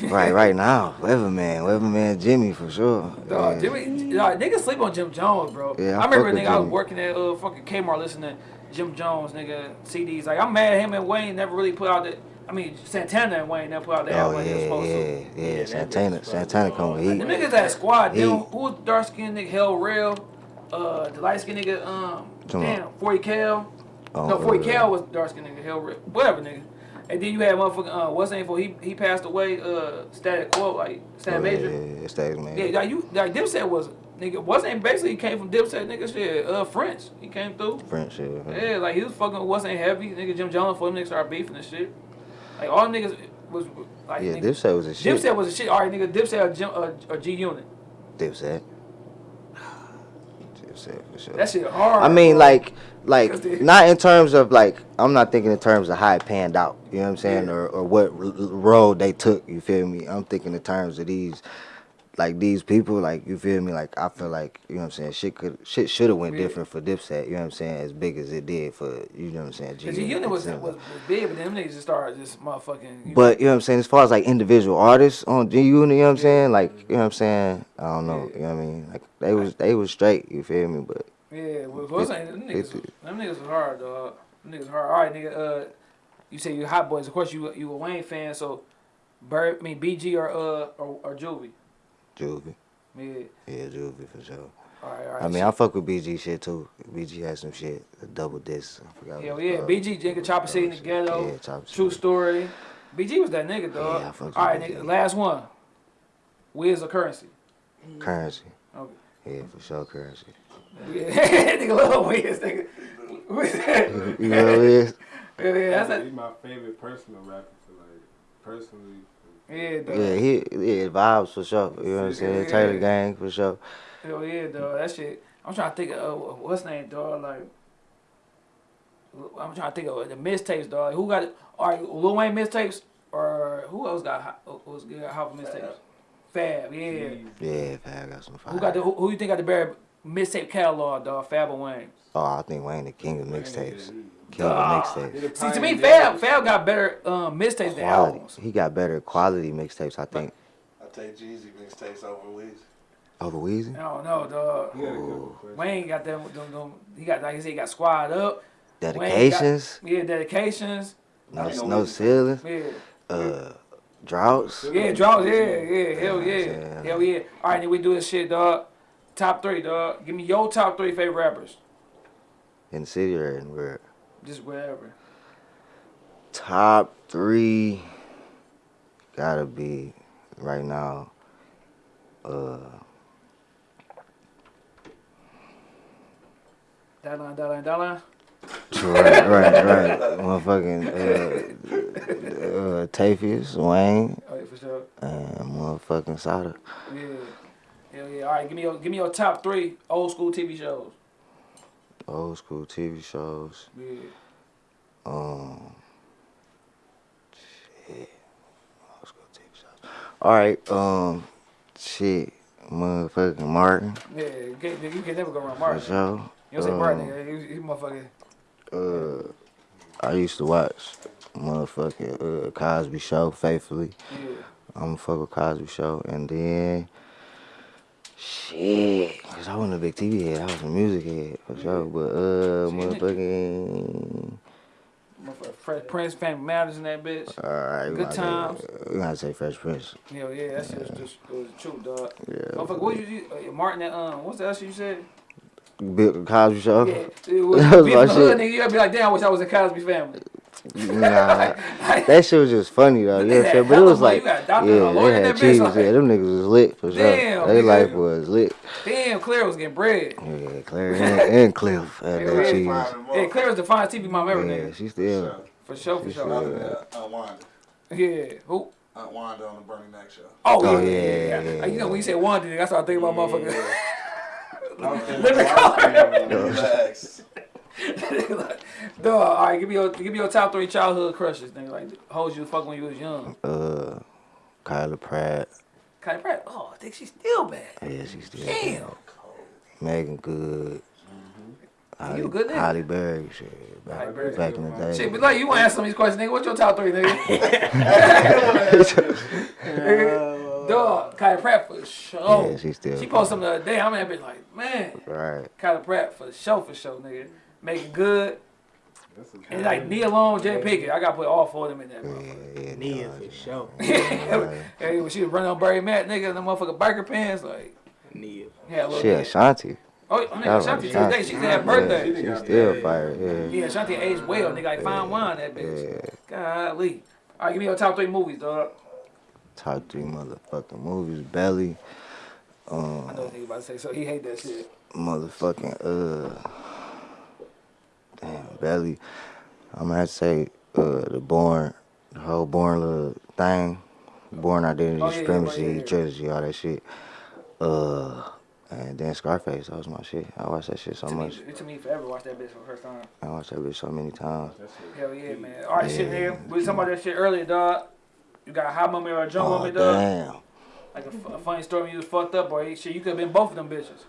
Right, right now, Weatherman, Weatherman, Jimmy for sure. Dog, Yeah. Jimmy, dog, niggas sleep on Jim Jones, bro. Yeah, I I, remember, nigga, I was working at uh fucking Kmart listening to Jim Jones, nigga, CDs. Like, I'm mad him and Wayne never really put out the. I mean, Santana and Wayne never put out the Oh album like they were yeah, supposed yeah, to. yeah. Santana, Santana come with The heat. niggas that squad, dude, who was dark skinned nigga Hell Rell? Uh, the light skinned nigga, um, Come on. 40 Cal. Oh, no, 40 uh, Cal was dark skinned nigga, Hell Rell, whatever nigga. And then you had motherfucking, uh, what's name for? He he passed away, uh, Static Quote, like, Static Oh, Major. Yeah, yeah, yeah, Static man. Yeah, like you, like Dipset was nigga wasn't basically he came from Dipset nigga shit. Uh, French he came through. French shit. Yeah, like he was fucking wasn't heavy nigga. Jim Jones for them niggas started beefing and shit. Like all niggas was like Yeah, nigga, Dipset was a shit. Dipset was a shit. All right, nigga, Dipset or, Jim, uh, or G Unit. Dipset. Dipset for sure. That shit hard. I mean, bro. like, like not in terms of like. I'm not thinking in terms of how it panned out. You know what I'm saying, Yeah. or or what road they took. You feel me? I'm thinking in terms of these, like these people. Like you feel me? Like I feel like you know what I'm saying. Shit could shit should have went Yeah. different for Dipset. You know what I'm saying? As big as it did for you know what I'm saying. Cause the Unit was, was was big, but them niggas just started just motherfucking. you But you know what I'm saying, as far as like individual artists on G Unit, you know what I'm saying? Like, you know what I'm saying? I don't know, you know what I mean? Like they was they was straight, you feel me? But know, yeah, well, what's It- them niggas? Them niggas was hard, dog. Them niggas hard. All right, nigga. Uh, you say you hot boys. Of course, you you a Wayne fan, so. Bird, I mean BG or uh or, or Juvie. Juvie. Yeah. Yeah, Juvie for sure. All right, all right. I mean, I fuck with BG shit too. BG had some shit, a double disc. I forgot. Hell yeah, called. BG nigga Chopper City in the ghetto. Yeah, Chopper True story. BG was that nigga, dog. Yeah, I fuck with All right, BG. nigga. Last one. Wiz or Curren$y? Curren$y. Okay. Yeah, for sure, Curren$y. Yeah, nigga love Wiz, nigga. Wiz. You know what it is? Yeah, yeah, that's that. He's my favorite personal rapper for like personally. Yeah, dog. Yeah, he yeah, vibes for sure. You know what I'm saying? Yeah. Taylor Gang for sure. Hell yeah, dog. That shit. I'm trying to think of uh, what's name, dog. Like, I'm trying to think of the mixtapes, dog. Like, who got it? All right, Lil Wayne mixtapes, or who else got hot- who was good hot mixtapes? Fab, yeah. Yeah, Fab got some fire. Who got the who, who you think got the better mixtape catalog, dog? Fab or Wayne? Oh, I think Wayne the king of mixtapes. King Ah. of mixtapes. See, to me, Fab Fab got better um, mixtapes than Quality. albums. He got better quality mixtapes, I think. I take Jeezy mixtapes over Weezy. Over Weezy? I don't know, dog. He had a good question. Wayne got them, them, them. He got like I said, he got Squad Up. Dedications, Yeah, dedications. no, I no ceilings, Yeah. uh, droughts. Yeah, droughts. Yeah, yeah, hell yeah, Yeah. hell yeah. All right, then we do this shit, dog. Top three, dog. Give me your top three favorite rappers. in the city or in where? Just wherever. Top three gotta be right now. Uh, That line, that line, that line. right, right, right. Motherfucking uh, uh, Tafius, Wayne, Oh yeah, for sure. and motherfucking Sada. Yeah. Hell yeah. All right, give me your give me your top three old school TV shows. Old school TV shows. Yeah. Um, shit. Old school TV shows. All right. Um, shit. Motherfucking Martin. Yeah, you can, you can never go wrong For Martin. sure. You don't say Martin, Um, nigga. You, you motherfucker. Uh, I used to watch motherfucking uh, Cosby Show faithfully. Yeah. I'm a fuck with Cosby Show, and then shit, cause I wasn't a big TV head. I was a music head for sure. But uh, See, motherfucking. Fresh Prince, Family Matters in that bitch. All right, Good times. Say, we gotta say Fresh Prince. Hell yeah, that shit was just it was the truth, dog. Yeah. Motherfucker, what you? Uh, Martin, that, um, what's the other shit you said? Bill Cosby Show. Yeah, it was, That was my from the hood, shit. nigga. You'd be like, damn, I wish I was a Cosby family. Nah, that shit was just funny though. You know what I'm saying? But it was like, You got a yeah, doctor and a lawyer they had cheese. like- Yeah, them niggas was lit for sure. Damn, Their nigga. life was lit. Damn, Claire was getting bread. Yeah, Claire and, and Cliff had Yeah, that cheese. Yeah, Claire was the finest TV mom ever, Yeah, nigga. she still. For sure, for She sure. still- Aunt Wanda. Yeah. Who? Aunt Wanda on the Bernie Mac show. Oh, Oh, yeah, yeah, yeah, yeah, yeah. yeah, You know, when you say one, I started thinking about motherfuckers. Living Relax. Dog, all right, give me your give me your top three childhood crushes, nigga. Like hoes you fuck when you was young. Uh, Kyla Pratt. Kylie Pratt. Oh, I think she's still bad. Yeah, she's still. Damn. Meagan Good. Halle, You a good nigga. Halle Berry, shit. Back, Halle Berry. back in the day. Shit, but like you want to ask some of these questions, nigga. What's your top three, nigga? Dog, Kylie Pratt for sure. Yeah, she still. She posted something the other day. I'm that bitch like, man, Right. Kylie Pratt for sure, for sure, nigga. Meagan Good. And like Nia Long, Jay Pickett. I gotta put all four of them in there, bro. Yeah, yeah. Nia for sure. hey, when she was running on Barry Matt, nigga, the motherfucker biker pants, like, Nia. yeah, She had bit. Shanti. Oh, oh, That nigga, was Shanti Shanti. today, she had birthday. Yeah, she still fire. Yeah. Yeah, Shanti aged well, nigga, like fine wine, that bitch. Golly. All right, give me your top three movies, dog. Top three motherfucking movies. Belly. I Um, know what nigga about to say, so he hate that shit. motherfucking uh. Damn, Belly. I'm gonna have to say uh the Bourne, the whole Bourne little thing, Bourne Identity Oh, yeah, yeah, Supremacy yeah, yeah. trilogy, all that shit. Uh, and then Scarface, that was my shit. I watched that shit so It took, me, much. it took me forever to watch that bitch for the first time. I watched that bitch so many times. Hell yeah, man. All right, shit, Yeah. nigga. We was talking about that shit earlier, dog. You got a hot moment or a drunk Oh moment, dog? damn. Like a, f- a funny story when you was fucked up, or shit, you could have been both of them bitches.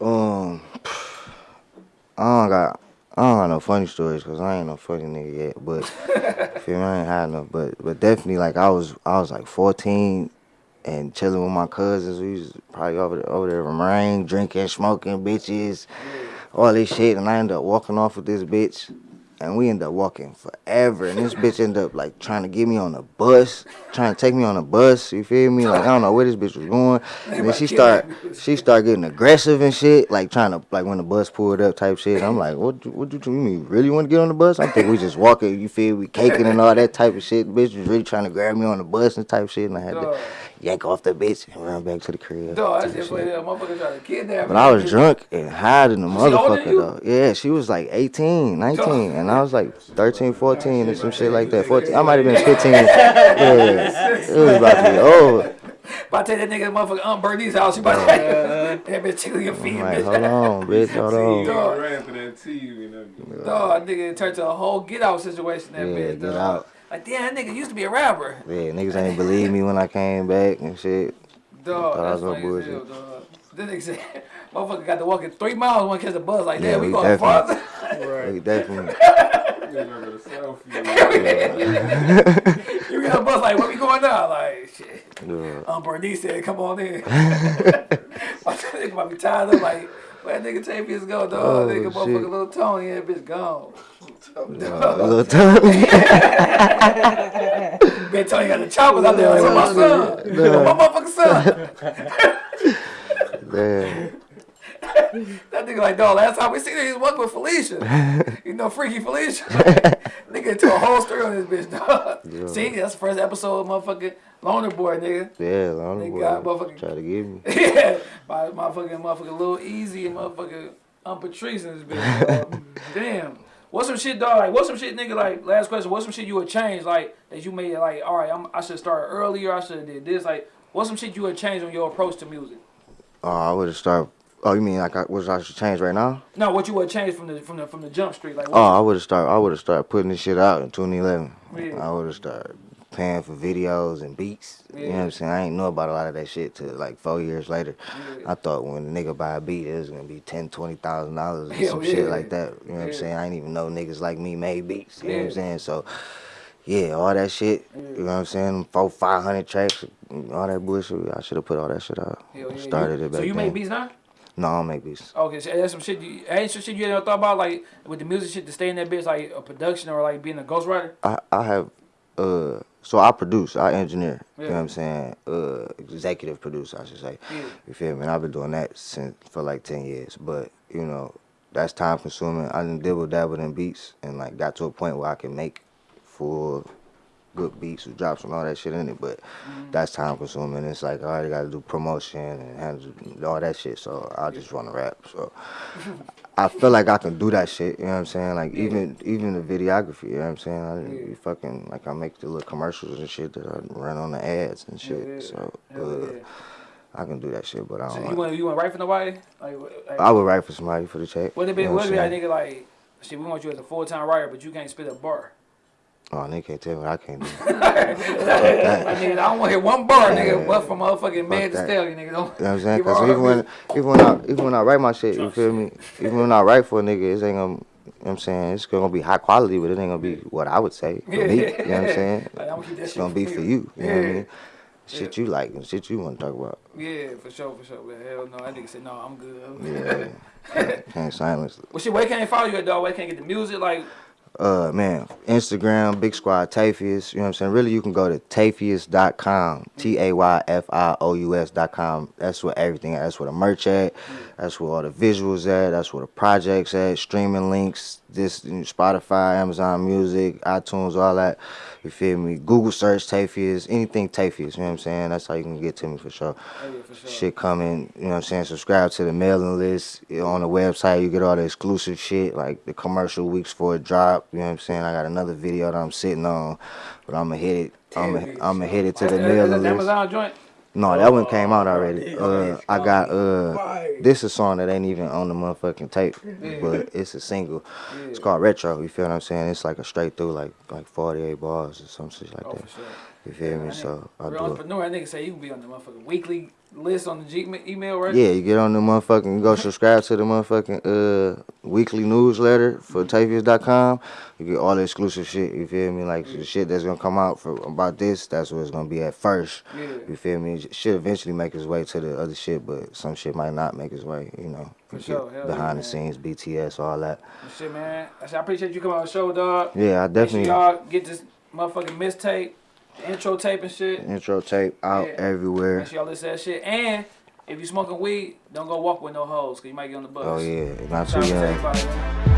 Um, I don't got, I don't got no funny stories because I ain't no funny nigga yet. But feel me, I ain't had no. But but definitely like I was, I was like 14 and chilling with my cousins. We was probably over there, over there in rain, drinking, smoking, bitches, all this shit. And I ended up walking off with this bitch. And we end up walking forever. And this bitch end up like trying to get me on a bus, trying to take me on a bus. You feel me? Like I don't know where this bitch was going. And then she start, she start getting aggressive and shit, like trying to like when the bus pulled up type shit. I'm like, what? you- What you, you mean? Really want to get on the bus? I think we just walking. You feel me? Caking and all that type of shit. Bitch was really trying to grab me on the bus and type shit. And I had to yank off the bitch and run back to the crib. Dog, that's type just what that motherfucker tried to kidnap But me. I was drunk and hiding the she older than motherfucker though. Yeah, she was like 18, 19, and I was like 13, 14, and some shit like that. 14, I might have been 15. Yeah, it was about to be over. About to take that nigga motherfucker Aunt Bernie's house. You about to that bitch tickle your feet, I'm like, bitch. hold on, bitch, hold You on. Dog. ran for that TV and that. Dog, nigga, it turned to a whole get out situation. That Yeah, bitch, get dog. out. Like, damn, that nigga used to be a rapper. Yeah, niggas ain't believe me when I came back and shit. Dog, Thought I that's was funny on as hell, dog. This nigga said, motherfucker got to walking three miles when catch the bus. Like, Yeah, damn, we we going far. Right. Like, definitely. Remember the selfie. you get on the bus, like, where we going now? Like, shit. Yeah. Aunt Bernice said, come on in. My nigga might be tired of, like, where that nigga Tavius go, dog? Oh, nigga, shit. motherfucker, little Tony, that bitch gone. Little Tommy. Been telling you got the choppers out there. Like, where my son? Where my motherfucking son? Man. That nigga like, dog, last time we seen him, he was working with Felicia. you know, freaky Felicia. nigga into a whole story on this bitch, dog. Yeah. See, that's the first episode of motherfucking Loner Boy, nigga. Yeah, Loner boy. got motherfucking- Try to get me. yeah, my motherfucking motherfucking Lil Easy and motherfucking um Patrice in this bitch. Damn. What's some shit, dog? Like, what's some shit, nigga? Like, last question. What's some shit you would change, like, that you made, like, all right, I'm, I should start earlier. I should have did this. Like, what's some shit you would change on your approach to music? Oh, I would have started. Oh, you mean like I, what I should change right now? No, what you would change from the from the from the jump street? Like, Oh, I would have started. I would have started putting this shit out in 2011. Yeah. I would have started paying for videos and beats. You know what I'm saying? I ain't know about a lot of that shit till like four years later. Yeah. I thought when a nigga buy a beat, it was gonna be ten, twenty thousand dollars or oh, some yeah. shit like that. You know what I'm saying? I didn't even know niggas like me made beats. You know what I'm saying? So, yeah, all that shit. You know what I'm saying? Four, five hundred tracks, all that bullshit. I should have put all that shit out. Yeah. Started it back So you then. make beats now? No, I don't make beats. Okay, so that's some shit. You, ain't some shit you ever thought about, like with the music shit to stay in that bitch, like a production or like being a ghostwriter. I, I have uh so I produce, I engineer, you know what I'm saying? Uh executive produce I should say. Yeah. You feel me? And I've been doing that since for like ten years. But, you know, that's time consuming. I done dibble dabbled in beats and like got to a point where I can make full good beats with drops and all that shit in it, but Mm-hmm. that's time consuming. It's like I already gotta do promotion and handle all that shit, so I just wanna rap. So I feel like I can do that shit, you know what I'm saying? Like Yeah. even even the videography, you know what I'm saying? I Yeah. be fucking like I make the little commercials and shit that I run on the ads and shit. Yeah. So uh. I can do that shit, but I don't you like, want you want to write for nobody? Like, like I would write for somebody for the check. what if you it know what what if I'm that nigga like shit? We want you as a full time writer, but you can't spit a bar. Oh, nigga can't tell me what I can't do. Nigga, I don't want to hear one bar, nigga. Yeah. But from motherfucking Meg Thee. Stallion, nigga. Don't, You know what I'm saying? Cause even when even when I even when I write my shit, you feel me? Even when I write for a nigga, it ain't gonna. You know what I'm saying it's gonna be high quality, but it ain't gonna be what I would say for me. You know what I'm saying? Like, I'ma keep that It's gonna be for you. you. You know what I mean? Shit you like and shit you want to talk about. Yeah, for sure, for sure. But hell no, that nigga said no, I'm good. Yeah. Can't silence. Well, shit, where can't they follow you at, dog? Where can they get the music? Like, Uh man, Instagram, Big Squad Tayfious, you know what I'm saying? Really you can go to tayfious.com, T A Y F I O U S.com. That's where everything at. That's where the merch at. That's where all the visuals at. That's where the projects at, streaming links, this you know, Spotify, Amazon Music, iTunes, all that. You feel me? Google search Tayfious, anything Tayfious, you know what I'm saying? That's how you can get to me for sure. oh yeah, for sure. Shit coming, you know what I'm saying? Subscribe to the mailing list. On the website, you get all the exclusive shit, like the commercial weeks for a drop. You know what I'm saying? I got another video that I'm sitting on, but I'm gonna hit it. I'm gonna, hit it to the mailing list. Amazon joint. No, that one came out already. Uh, I got uh, this a song that ain't even on the motherfucking tape, but it's a single. It's called Retro. You feel what I'm saying? It's like a straight through, like like 48 bars or some shit like Oh, that. You feel me? So I Real do it. entrepreneur, that nigga say you can be on the motherfucking weekly list on the G email, right? Yeah, you get on the motherfucking, you go subscribe to the motherfucking uh weekly newsletter for Tayfious.com. You get all the exclusive shit. You feel me? Like the shit that's gonna come out for about this. That's what it's gonna be at first. Yeah. You feel me? It should eventually make its way to the other shit, but some shit might not make its way. You know, For sure, hell behind yeah, the scenes, BTS, all that. Shit, man. I, said, I appreciate you coming on the show, dog. Yeah, I definitely y'all get this motherfucking mistape, intro tape and shit. intro tape out Yeah. everywhere. Make sure y'all listen to that shit. And if you smoking weed, don't go walk with no hoes, cause you might get on the bus. Oh yeah, not too young.